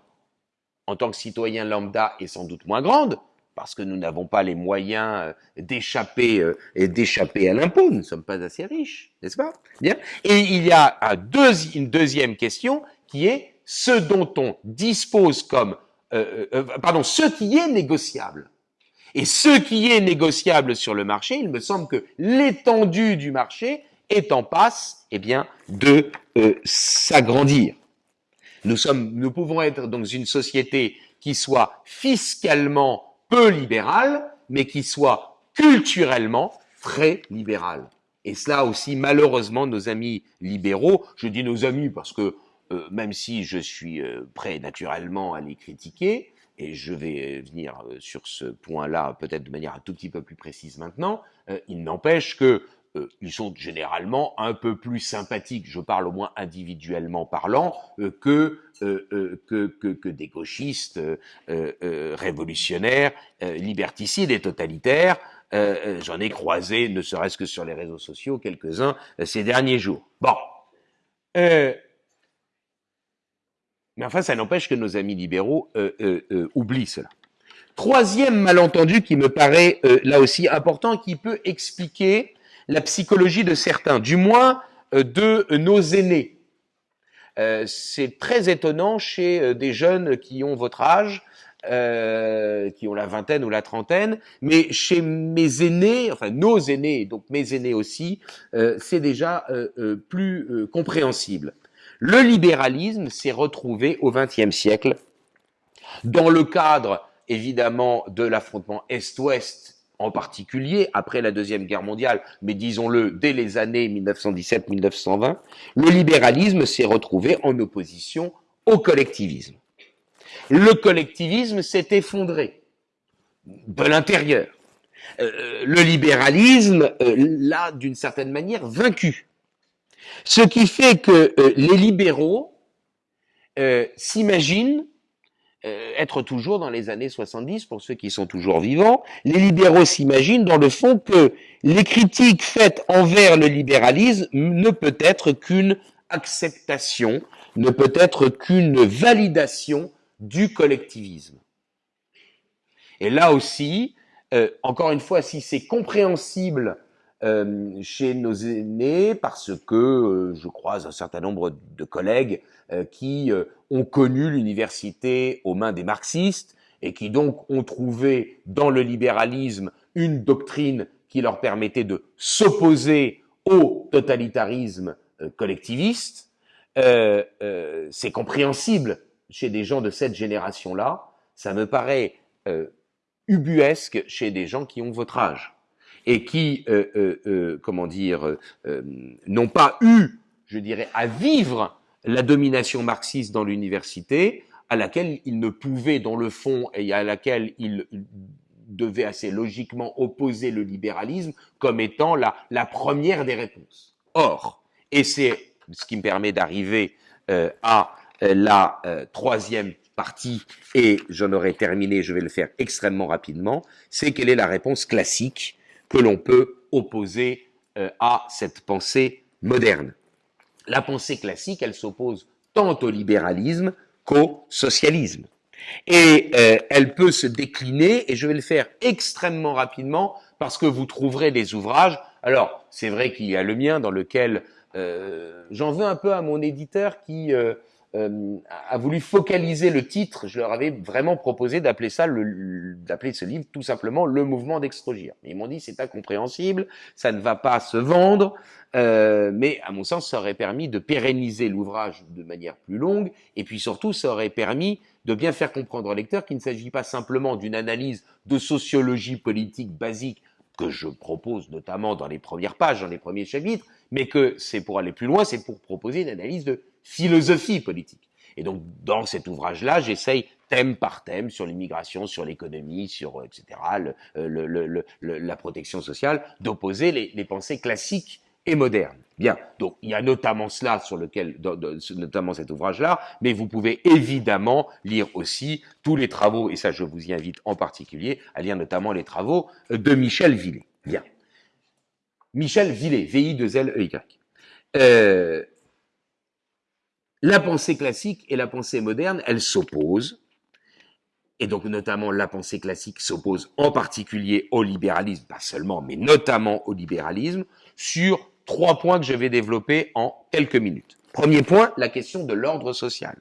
en tant que citoyen lambda est sans doute moins grande, parce que nous n'avons pas les moyens euh, d'échapper euh, et d'échapper à l'impôt. Nous ne sommes pas assez riches, n'est-ce pas? Bien. Et il y a une deuxième question qui est ce dont on dispose comme, euh, pardon, ce qui est négociable. Et ce qui est négociable sur le marché, il me semble que l'étendue du marché est en passe, eh bien, de s'agrandir. Nous sommes, nous pouvons être dans une société qui soit fiscalement peu libéral, mais qui soit culturellement très libéral. Et cela aussi, malheureusement, nos amis libéraux, je dis nos amis parce que euh, même si je suis euh, prêt naturellement à les critiquer, et je vais venir euh, sur ce point-là peut-être de manière un tout petit peu plus précise maintenant, il n'empêche que euh, ils sont généralement un peu plus sympathiques, je parle au moins individuellement parlant, euh, que, euh, que, que, que, des gauchistes révolutionnaires, liberticides et totalitaires. J'en ai croisé, ne serait-ce que sur les réseaux sociaux, quelques-uns ces derniers jours. Bon. mais enfin, ça n'empêche que nos amis libéraux oublient cela. Troisième malentendu qui me paraît là aussi important, qui peut expliquer la psychologie de certains, du moins euh, de nos aînés. Euh, c'est très étonnant chez euh, des jeunes qui ont votre âge, qui ont la vingtaine ou la trentaine, mais chez mes aînés, enfin nos aînés, donc mes aînés aussi, c'est déjà plus compréhensible. Le libéralisme s'est retrouvé au XXe siècle dans le cadre évidemment de l'affrontement Est-Ouest en particulier après la Deuxième Guerre mondiale, mais disons-le dès les années 1917-1920, le libéralisme s'est retrouvé en opposition au collectivisme. Le collectivisme s'est effondré de l'intérieur. Euh, le libéralisme euh, l'a d'une certaine manière vaincu. Ce qui fait que euh, les libéraux s'imaginent euh, être toujours dans les années 70 pour ceux qui sont toujours vivants. Les libéraux s'imaginent dans le fond que les critiques faites envers le libéralisme ne peut être qu'une acceptation, ne peut être qu'une validation du collectivisme. Et là aussi, euh, encore une fois, si c'est compréhensible euh, chez nos aînés, parce que je croise un certain nombre de collègues euh, qui euh, ont connu l'université aux mains des marxistes et qui donc ont trouvé dans le libéralisme une doctrine qui leur permettait de s'opposer au totalitarisme euh, collectiviste. c'est compréhensible chez des gens de cette génération-là. Ça me paraît ubuesque chez des gens qui ont votre âge et qui, comment dire, n'ont pas eu, je dirais, à vivre la domination marxiste dans l'université, à laquelle il ne pouvait, dans le fond, et à laquelle il devait assez logiquement opposer le libéralisme comme étant la, première des réponses. Or, et c'est ce qui me permet d'arriver euh, à euh, la euh, troisième partie, et j'en aurai terminé, je vais le faire extrêmement rapidement, c'est quelle est la réponse classique que l'on peut opposer à cette pensée moderne. La pensée classique, elle s'oppose tant au libéralisme qu'au socialisme. Et euh, elle peut se décliner, et je vais le faire extrêmement rapidement, parce que vous trouverez des ouvrages. Alors, c'est vrai qu'il y a le mien dans lequel euh, j'en veux un peu à mon éditeur qui euh, a voulu focaliser le titre. Je leur avais vraiment proposé d'appeler ça, d'appeler ce livre tout simplement le mouvement d'extrogir. Ils m'ont dit c'est incompréhensible, ça ne va pas se vendre, euh, mais à mon sens ça aurait permis de pérenniser l'ouvrage de manière plus longue, et puis surtout ça aurait permis de bien faire comprendre au lecteur qu'il ne s'agit pas simplement d'une analyse de sociologie politique basique que je propose notamment dans les premières pages, dans les premiers chapitres, mais que c'est pour aller plus loin, c'est pour proposer une analyse de philosophie politique. Et donc, dans cet ouvrage-là, j'essaye thème par thème sur l'immigration, sur l'économie, sur euh, etc., euh, le, le, le, la protection sociale, d'opposer les, pensées classiques et modernes. Bien, donc il y a notamment cela sur lequel, notamment cet ouvrage-là, mais vous pouvez évidemment lire aussi tous les travaux, et ça je vous y invite en particulier à lire notamment les travaux de Michel Villet. Bien. Michel Villet, V-I-2-L-E-Y. Euh, la pensée classique et la pensée moderne, elles s'opposent. Et donc notamment la pensée classique s'oppose en particulier au libéralisme, pas seulement, mais notamment au libéralisme, sur trois points que je vais développer en quelques minutes. Premier point, la question de l'ordre social.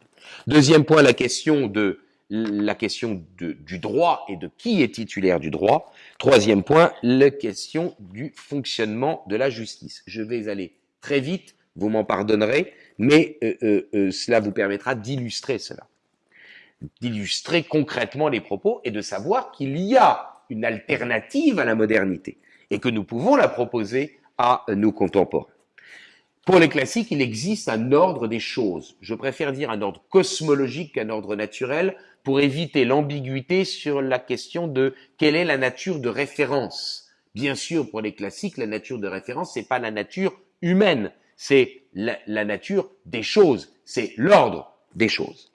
Deuxième point, la question de la question du droit et de qui est titulaire du droit. Troisième point, la question du fonctionnement de la justice. Je vais aller très vite, vous m'en pardonnerez, mais euh, euh, euh, cela vous permettra d'illustrer cela, d'illustrer concrètement les propos et de savoir qu'il y a une alternative à la modernité et que nous pouvons la proposer à nos contemporains. Pour les classiques, il existe un ordre des choses. Je préfère dire un ordre cosmologique qu'un ordre naturel pour éviter l'ambiguïté sur la question de quelle est la nature de référence. Bien sûr, pour les classiques, la nature de référence, c'est pas la nature humaine, c'est la, nature des choses, c'est l'ordre des choses.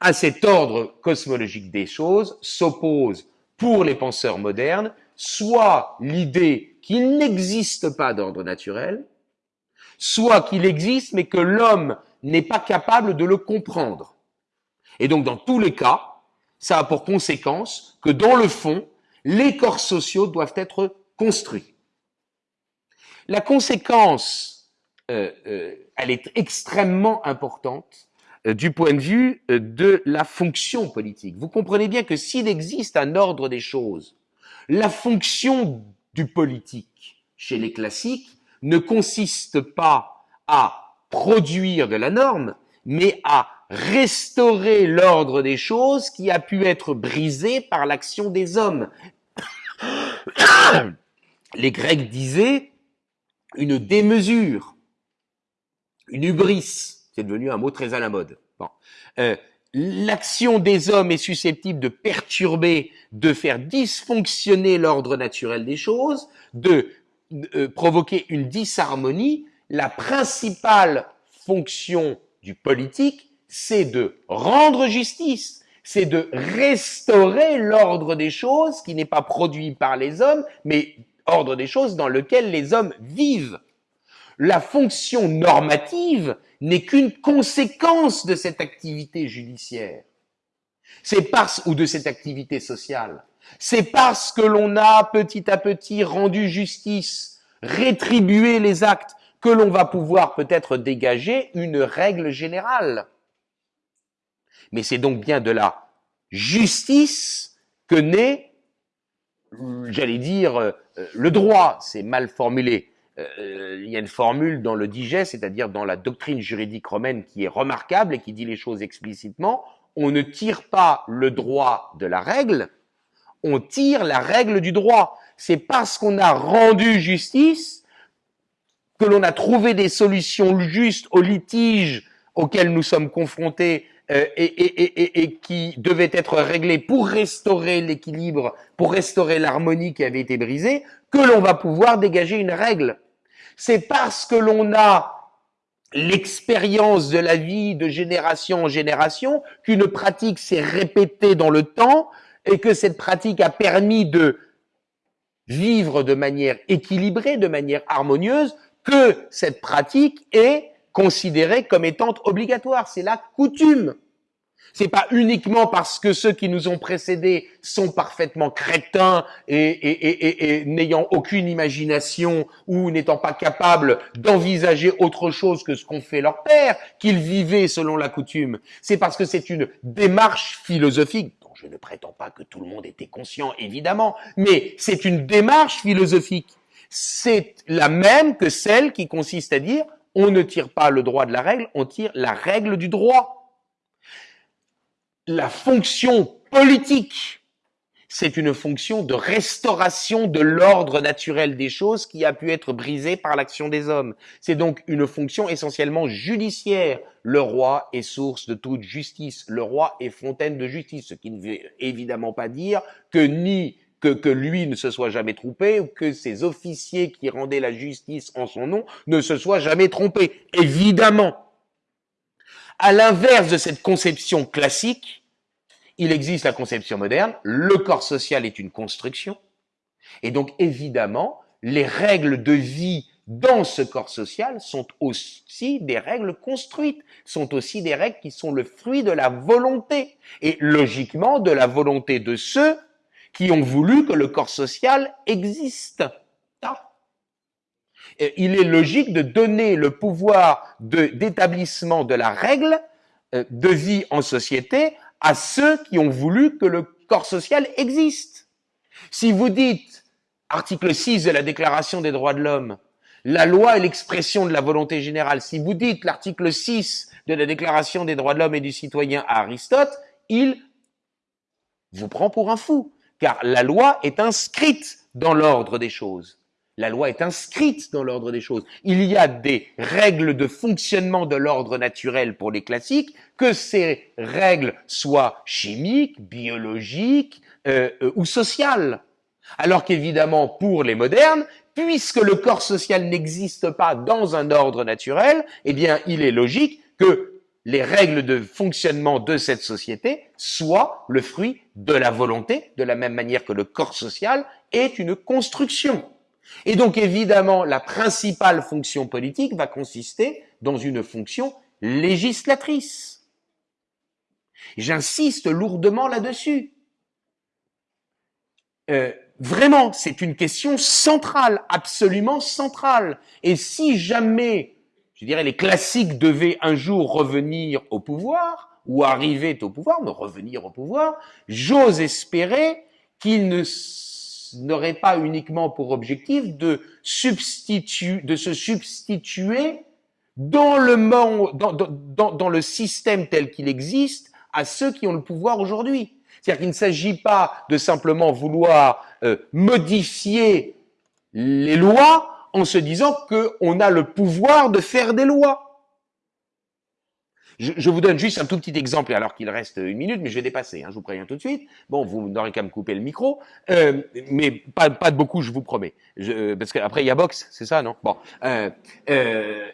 À cet ordre cosmologique des choses s'oppose pour les penseurs modernes soit l'idée qu'il n'existe pas d'ordre naturel, soit qu'il existe mais que l'homme n'est pas capable de le comprendre. Et donc dans tous les cas, ça a pour conséquence que dans le fond, les corps sociaux doivent être construits. La conséquence elle est extrêmement importante euh, du point de vue de la fonction politique. Vous comprenez bien que s'il existe un ordre des choses, la fonction du politique chez les classiques ne consiste pas à produire de la norme, mais à restaurer l'ordre des choses qui a pu être brisé par l'action des hommes. Les Grecs disaient une démesure une hubris, c'est devenu un mot très à la mode. Bon. Euh, L'action des hommes est susceptible de perturber, de faire dysfonctionner l'ordre naturel des choses, de euh, provoquer une disharmonie. La principale fonction du politique, c'est de rendre justice, c'est de restaurer l'ordre des choses qui n'est pas produit par les hommes, mais ordre des choses dans lequel les hommes vivent la fonction normative n'est qu'une conséquence de cette activité judiciaire. C'est parce, ou de cette activité sociale. C'est parce que l'on a petit à petit rendu justice, rétribué les actes, que l'on va pouvoir peut-être dégager une règle générale. Mais c'est donc bien de la justice que naît, j'allais dire, euh, le droit, c'est mal formulé, euh, il y a une formule dans le digeste, c'est-à-dire dans la doctrine juridique romaine qui est remarquable et qui dit les choses explicitement. On ne tire pas le droit de la règle, on tire la règle du droit. C'est parce qu'on a rendu justice que l'on a trouvé des solutions justes aux litiges auxquels nous sommes confrontés euh, et, qui devait être réglée pour restaurer l'équilibre, pour restaurer l'harmonie qui avait été brisée, que l'on va pouvoir dégager une règle. C'est parce que l'on a l'expérience de la vie de génération en génération qu'une pratique s'est répétée dans le temps et que cette pratique a permis de vivre de manière équilibrée, de manière harmonieuse, que cette pratique est considérée comme étant obligatoire. C'est la coutume. C'est pas uniquement parce que ceux qui nous ont précédés sont parfaitement crétins et, et, et, et n'ayant aucune imagination ou n'étant pas capables d'envisager autre chose que ce qu'ont fait leurs pères qu'ils vivaient selon la coutume. C'est parce que c'est une démarche philosophique dont je ne prétends pas que tout le monde était conscient, évidemment, mais c'est une démarche philosophique. C'est la même que celle qui consiste à dire on ne tire pas le droit de la règle, on tire la règle du droit la fonction politique, c'est une fonction de restauration de l'ordre naturel des choses qui a pu être brisé par l'action des hommes. C'est donc une fonction essentiellement judiciaire. Le roi est source de toute justice. Le roi est fontaine de justice, ce qui ne veut évidemment pas dire que ni que, que lui ne se soit jamais trompé ou que ses officiers qui rendaient la justice en son nom ne se soient jamais trompés. Évidemment. À l'inverse de cette conception classique, il existe la conception moderne, le corps social est une construction, et donc évidemment, les règles de vie dans ce corps social sont aussi des règles construites, sont aussi des règles qui sont le fruit de la volonté, et logiquement de la volonté de ceux qui ont voulu que le corps social existe il est logique de donner le pouvoir d'établissement de, la règle euh, de vie en société à ceux qui ont voulu que le corps social existe. Si vous dites, article 6 de la Déclaration des droits de l'homme, la loi est l'expression de la volonté générale, si vous dites l'article 6 de la Déclaration des droits de l'homme et du citoyen à Aristote, il vous prend pour un fou, car la loi est inscrite dans l'ordre des choses. La loi est inscrite dans l'ordre des choses. Il y a des règles de fonctionnement de l'ordre naturel pour les classiques, que ces règles soient chimiques, biologiques euh, euh, ou sociales. Alors qu'évidemment, pour les modernes, puisque le corps social n'existe pas dans un ordre naturel, eh bien, il est logique que les règles de fonctionnement de cette société soient le fruit de la volonté, de la même manière que le corps social est une construction. Et donc évidemment, la principale fonction politique va consister dans une fonction législatrice. J'insiste lourdement là-dessus. Euh, vraiment, c'est une question centrale, absolument centrale. Et si jamais, je dirais, les classiques devaient un jour revenir au pouvoir, ou arriver au pouvoir, me revenir au pouvoir, j'ose espérer qu'ils ne n'aurait pas uniquement pour objectif de, de se substituer dans le, monde, dans, le système tel qu'il existe à ceux qui ont le pouvoir aujourd'hui. C'est-à-dire qu'il ne s'agit pas de simplement vouloir euh, modifier les lois en se disant qu'on a le pouvoir de faire des lois. Je, vous donne juste un tout petit exemple, alors qu'il reste une minute, mais je vais dépasser, hein, je vous préviens tout de suite. Bon, vous n'aurez qu'à me couper le micro, euh, mais pas, de beaucoup, je vous promets. Je, parce qu'après, il y a box, c'est ça, non? Bon. Euh, euh,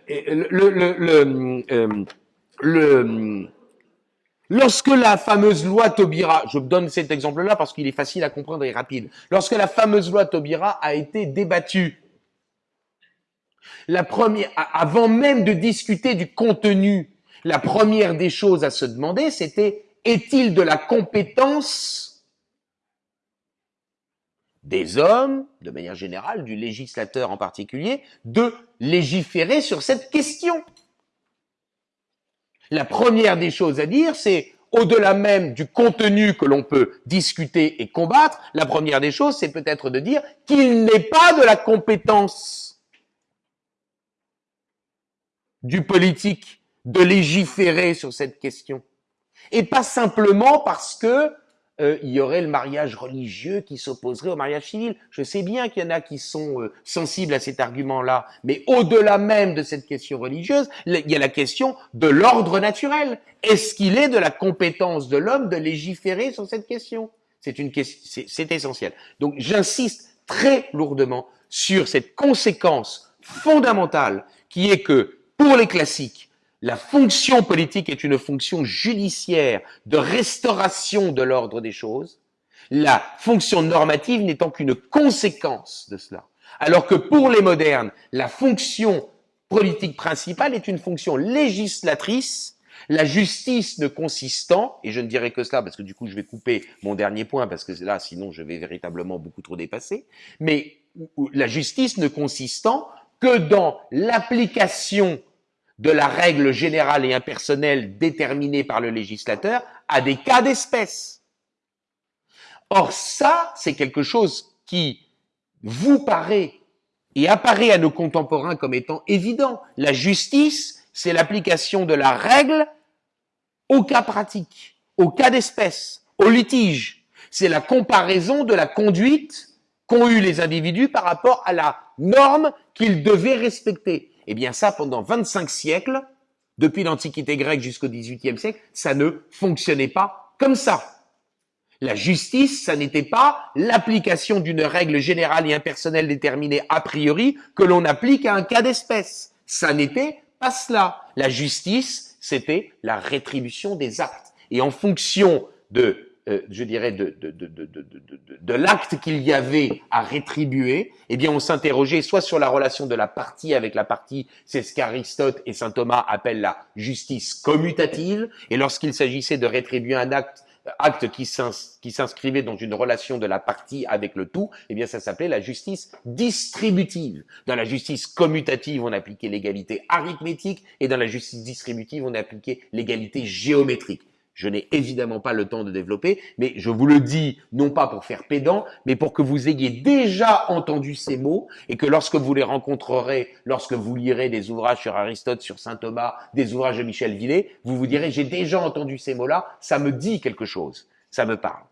Lorsque la fameuse loi Taubira, je donne cet exemple-là parce qu'il est facile à comprendre et rapide. Lorsque la fameuse loi Taubira a été débattue, la première, avant même de discuter du contenu la première des choses à se demander, c'était est-il de la compétence des hommes, de manière générale, du législateur en particulier, de légiférer sur cette question? La première des choses à dire, c'est au-delà même du contenu que l'on peut discuter et combattre, la première des choses, c'est peut-être de dire qu'il n'est pas de la compétence du politique de légiférer sur cette question. Et pas simplement parce que euh, il y aurait le mariage religieux qui s'opposerait au mariage civil. Je sais bien qu'il y en a qui sont euh, sensibles à cet argument-là, mais au-delà même de cette question religieuse, il y a la question de l'ordre naturel. Est-ce qu'il est de la compétence de l'homme de légiférer sur cette question? C'est une question, c'est essentiel. Donc j'insiste très lourdement sur cette conséquence fondamentale qui est que pour les classiques, la fonction politique est une fonction judiciaire de restauration de l'ordre des choses, la fonction normative n'étant qu'une conséquence de cela. Alors que pour les modernes, la fonction politique principale est une fonction législatrice, la justice ne consistant, et je ne dirai que cela parce que du coup je vais couper mon dernier point parce que là sinon je vais véritablement beaucoup trop dépasser, mais la justice ne consistant que dans l'application de la règle générale et impersonnelle déterminée par le législateur à des cas d'espèce. Or ça, c'est quelque chose qui vous paraît et apparaît à nos contemporains comme étant évident. La justice, c'est l'application de la règle au cas pratique, au cas d'espèce, au litige. C'est la comparaison de la conduite qu'ont eu les individus par rapport à la norme qu'ils devaient respecter. Eh bien ça, pendant 25 siècles, depuis l'Antiquité grecque jusqu'au XVIIIe siècle, ça ne fonctionnait pas comme ça. La justice, ça n'était pas l'application d'une règle générale et impersonnelle déterminée a priori que l'on applique à un cas d'espèce. Ça n'était pas cela. La justice, c'était la rétribution des actes. Et en fonction de euh, je dirais, de, de, de, de l'acte qu'il y avait à rétribuer, eh bien, on s'interrogeait soit sur la relation de la partie avec la partie, c'est ce qu'Aristote et saint Thomas appellent la justice commutative, et lorsqu'il s'agissait de rétribuer un acte acte qui s'inscrivait dans une relation de la partie avec le tout, eh bien ça s'appelait la justice distributive. Dans la justice commutative, on appliquait l'égalité arithmétique et dans la justice distributive, on appliquait l'égalité géométrique. Je n'ai évidemment pas le temps de développer, mais je vous le dis non pas pour faire pédant, mais pour que vous ayez déjà entendu ces mots et que lorsque vous les rencontrerez, lorsque vous lirez des ouvrages sur Aristote, sur Saint Thomas, des ouvrages de Michel Villet, vous vous direz j'ai déjà entendu ces mots-là, ça me dit quelque chose, ça me parle.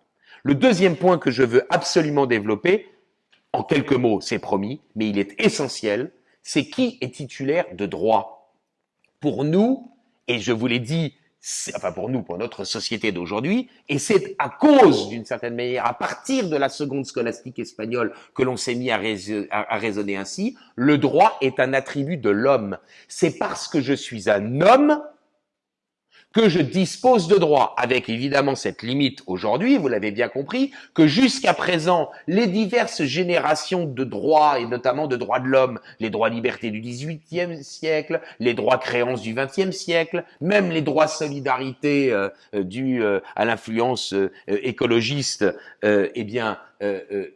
Le deuxième point que je veux absolument développer, en quelques mots, c'est promis, mais il est essentiel, c'est qui est titulaire de droit. Pour nous, et je vous l'ai dit enfin pour nous, pour notre société d'aujourd'hui, et c'est à cause, d'une certaine manière, à partir de la seconde scolastique espagnole que l'on s'est mis à, à, raisonner ainsi, le droit est un attribut de l'homme. C'est parce que je suis un homme que je dispose de droits, avec évidemment cette limite aujourd'hui, vous l'avez bien compris, que jusqu'à présent, les diverses générations de droits, et notamment de droits de l'homme, les droits libertés du XVIIIe siècle, les droits créances du XXe siècle, même les droits solidarité euh, euh dus euh, à l'influence euh, écologiste, eh bien,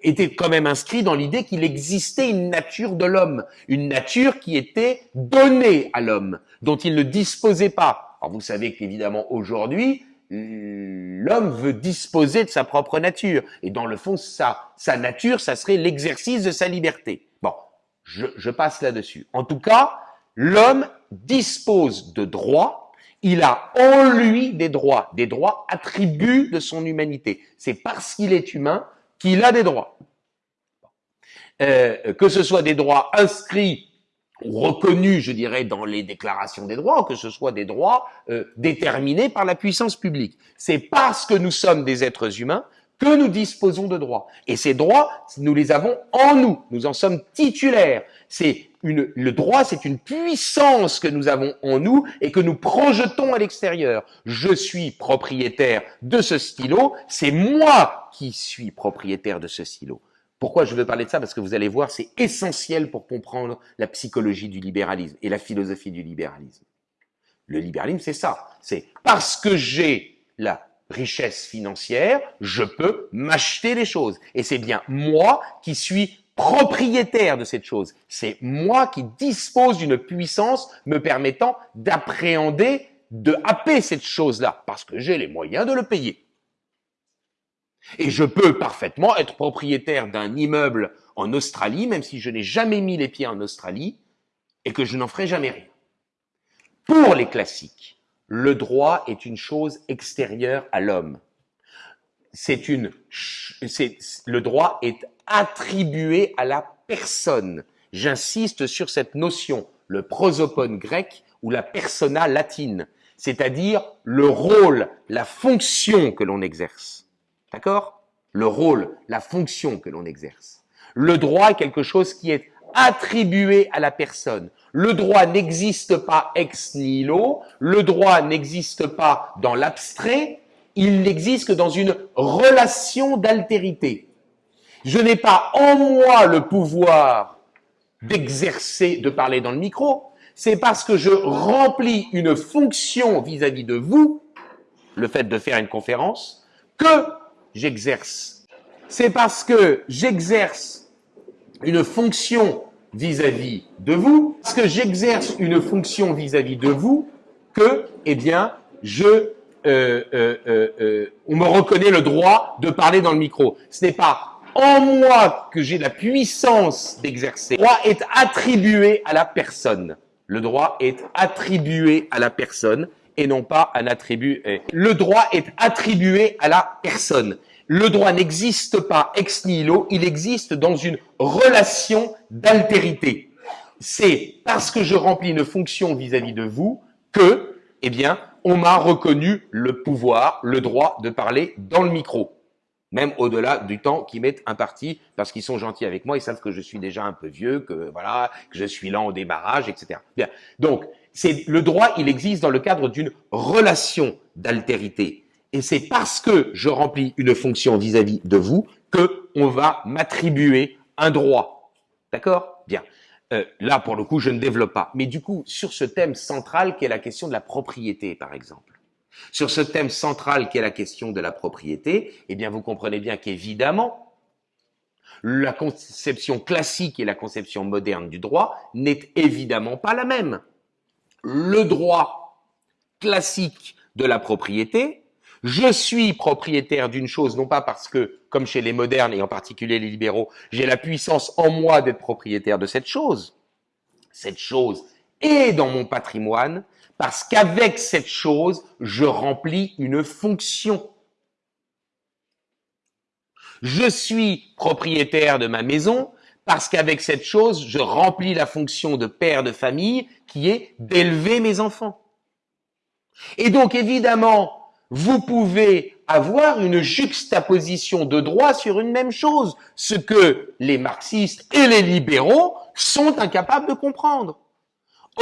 étaient quand même inscrits dans l'idée qu'il existait une nature de l'homme, une nature qui était donnée à l'homme, dont il ne disposait pas alors vous savez qu'évidemment aujourd'hui, l'homme veut disposer de sa propre nature. Et dans le fond, sa, sa nature, ça serait l'exercice de sa liberté. Bon, je, je passe là-dessus. En tout cas, l'homme dispose de droits, il a en lui des droits, des droits attributs de son humanité. C'est parce qu'il est humain qu'il a des droits. Euh, que ce soit des droits inscrits reconnus, je dirais, dans les déclarations des droits, que ce soit des droits euh, déterminés par la puissance publique. C'est parce que nous sommes des êtres humains que nous disposons de droits. Et ces droits, nous les avons en nous. Nous en sommes titulaires. C'est une, le droit, c'est une puissance que nous avons en nous et que nous projetons à l'extérieur. Je suis propriétaire de ce stylo, c'est moi qui suis propriétaire de ce stylo. Pourquoi je veux parler de ça? Parce que vous allez voir, c'est essentiel pour comprendre la psychologie du libéralisme et la philosophie du libéralisme. Le libéralisme, c'est ça. C'est parce que j'ai la richesse financière, je peux m'acheter des choses. Et c'est bien moi qui suis propriétaire de cette chose. C'est moi qui dispose d'une puissance me permettant d'appréhender, de happer cette chose-là, parce que j'ai les moyens de le payer. Et je peux parfaitement être propriétaire d'un immeuble en Australie, même si je n'ai jamais mis les pieds en Australie, et que je n'en ferai jamais rien. Pour les classiques, le droit est une chose extérieure à l'homme. c'est une, le droit est attribué à la personne. J'insiste sur cette notion, le prosopone grec ou la persona latine, c'est-à-dire le rôle, la fonction que l'on exerce. D'accord? Le rôle, la fonction que l'on exerce. Le droit est quelque chose qui est attribué à la personne. Le droit n'existe pas ex nihilo, le droit n'existe pas dans l'abstrait, il n'existe que dans une relation d'altérité. Je n'ai pas en moi le pouvoir d'exercer, de parler dans le micro, c'est parce que je remplis une fonction vis-à-vis de vous, le fait de faire une conférence, que j'exerce. C'est parce que j'exerce une fonction vis-à-vis de vous, parce que j'exerce une fonction vis-à-vis de vous, que, eh bien, je, euh, euh, euh, on me reconnaît le droit de parler dans le micro. Ce n'est pas en moi que j'ai la puissance d'exercer. Le droit est attribué à la personne. Le droit est attribué à la personne et non pas un attribut. Le droit est attribué à la personne le droit n'existe pas ex nihilo, il existe dans une relation d'altérité. C'est parce que je remplis une fonction vis-à-vis de vous que, eh bien, on m'a reconnu le pouvoir, le droit de parler dans le micro. Même au-delà du temps qu'ils mettent un parti, parce qu'ils sont gentils avec moi, ils savent que je suis déjà un peu vieux, que voilà, que je suis lent au démarrage, etc. Bien. Donc, c'est le droit, il existe dans le cadre d'une relation d'altérité. Et c'est parce que je remplis une fonction vis-à-vis de vous que on va m'attribuer un droit. D'accord? Bien. Euh, là, pour le coup, je ne développe pas. Mais du coup, sur ce thème central qui est la question de la propriété, par exemple. Sur ce thème central qui est la question de la propriété, eh bien, vous comprenez bien qu'évidemment, la conception classique et la conception moderne du droit n'est évidemment pas la même. Le droit classique de la propriété je suis propriétaire d'une chose, non pas parce que, comme chez les modernes et en particulier les libéraux, j'ai la puissance en moi d'être propriétaire de cette chose. Cette chose est dans mon patrimoine parce qu'avec cette chose, je remplis une fonction. Je suis propriétaire de ma maison parce qu'avec cette chose, je remplis la fonction de père de famille qui est d'élever mes enfants. Et donc évidemment, vous pouvez avoir une juxtaposition de droits sur une même chose, ce que les marxistes et les libéraux sont incapables de comprendre.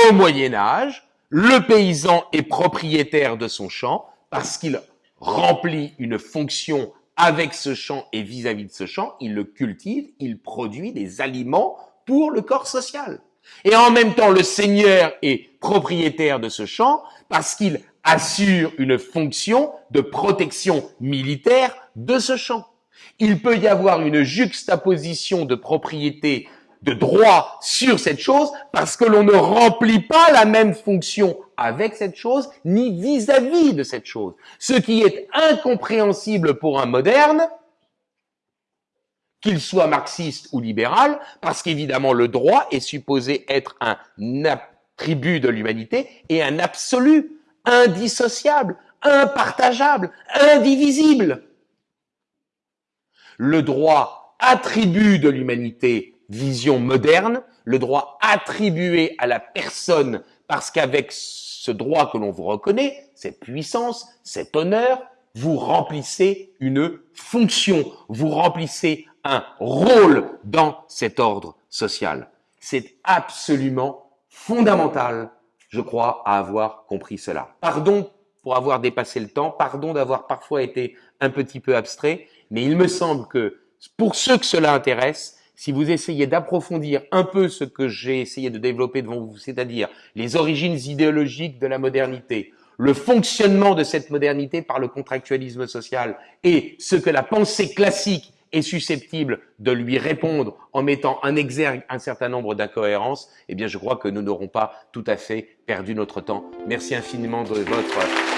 Au Moyen Âge, le paysan est propriétaire de son champ parce qu'il remplit une fonction avec ce champ et vis-à-vis -vis de ce champ, il le cultive, il produit des aliments pour le corps social. Et en même temps, le seigneur est propriétaire de ce champ parce qu'il assure une fonction de protection militaire de ce champ. Il peut y avoir une juxtaposition de propriété de droit sur cette chose parce que l'on ne remplit pas la même fonction avec cette chose ni vis-à-vis -vis de cette chose. Ce qui est incompréhensible pour un moderne, qu'il soit marxiste ou libéral, parce qu'évidemment le droit est supposé être un attribut de l'humanité et un absolu indissociable, impartageable, indivisible. Le droit attribue de l'humanité vision moderne, le droit attribué à la personne parce qu'avec ce droit que l'on vous reconnaît, cette puissance, cet honneur, vous remplissez une fonction, vous remplissez un rôle dans cet ordre social. C'est absolument fondamental je crois, à avoir compris cela. Pardon pour avoir dépassé le temps, pardon d'avoir parfois été un petit peu abstrait, mais il me semble que pour ceux que cela intéresse, si vous essayez d'approfondir un peu ce que j'ai essayé de développer devant vous, c'est-à-dire les origines idéologiques de la modernité, le fonctionnement de cette modernité par le contractualisme social et ce que la pensée classique est susceptible de lui répondre en mettant en exergue un certain nombre d'incohérences, eh bien je crois que nous n'aurons pas tout à fait perdu notre temps. Merci infiniment de votre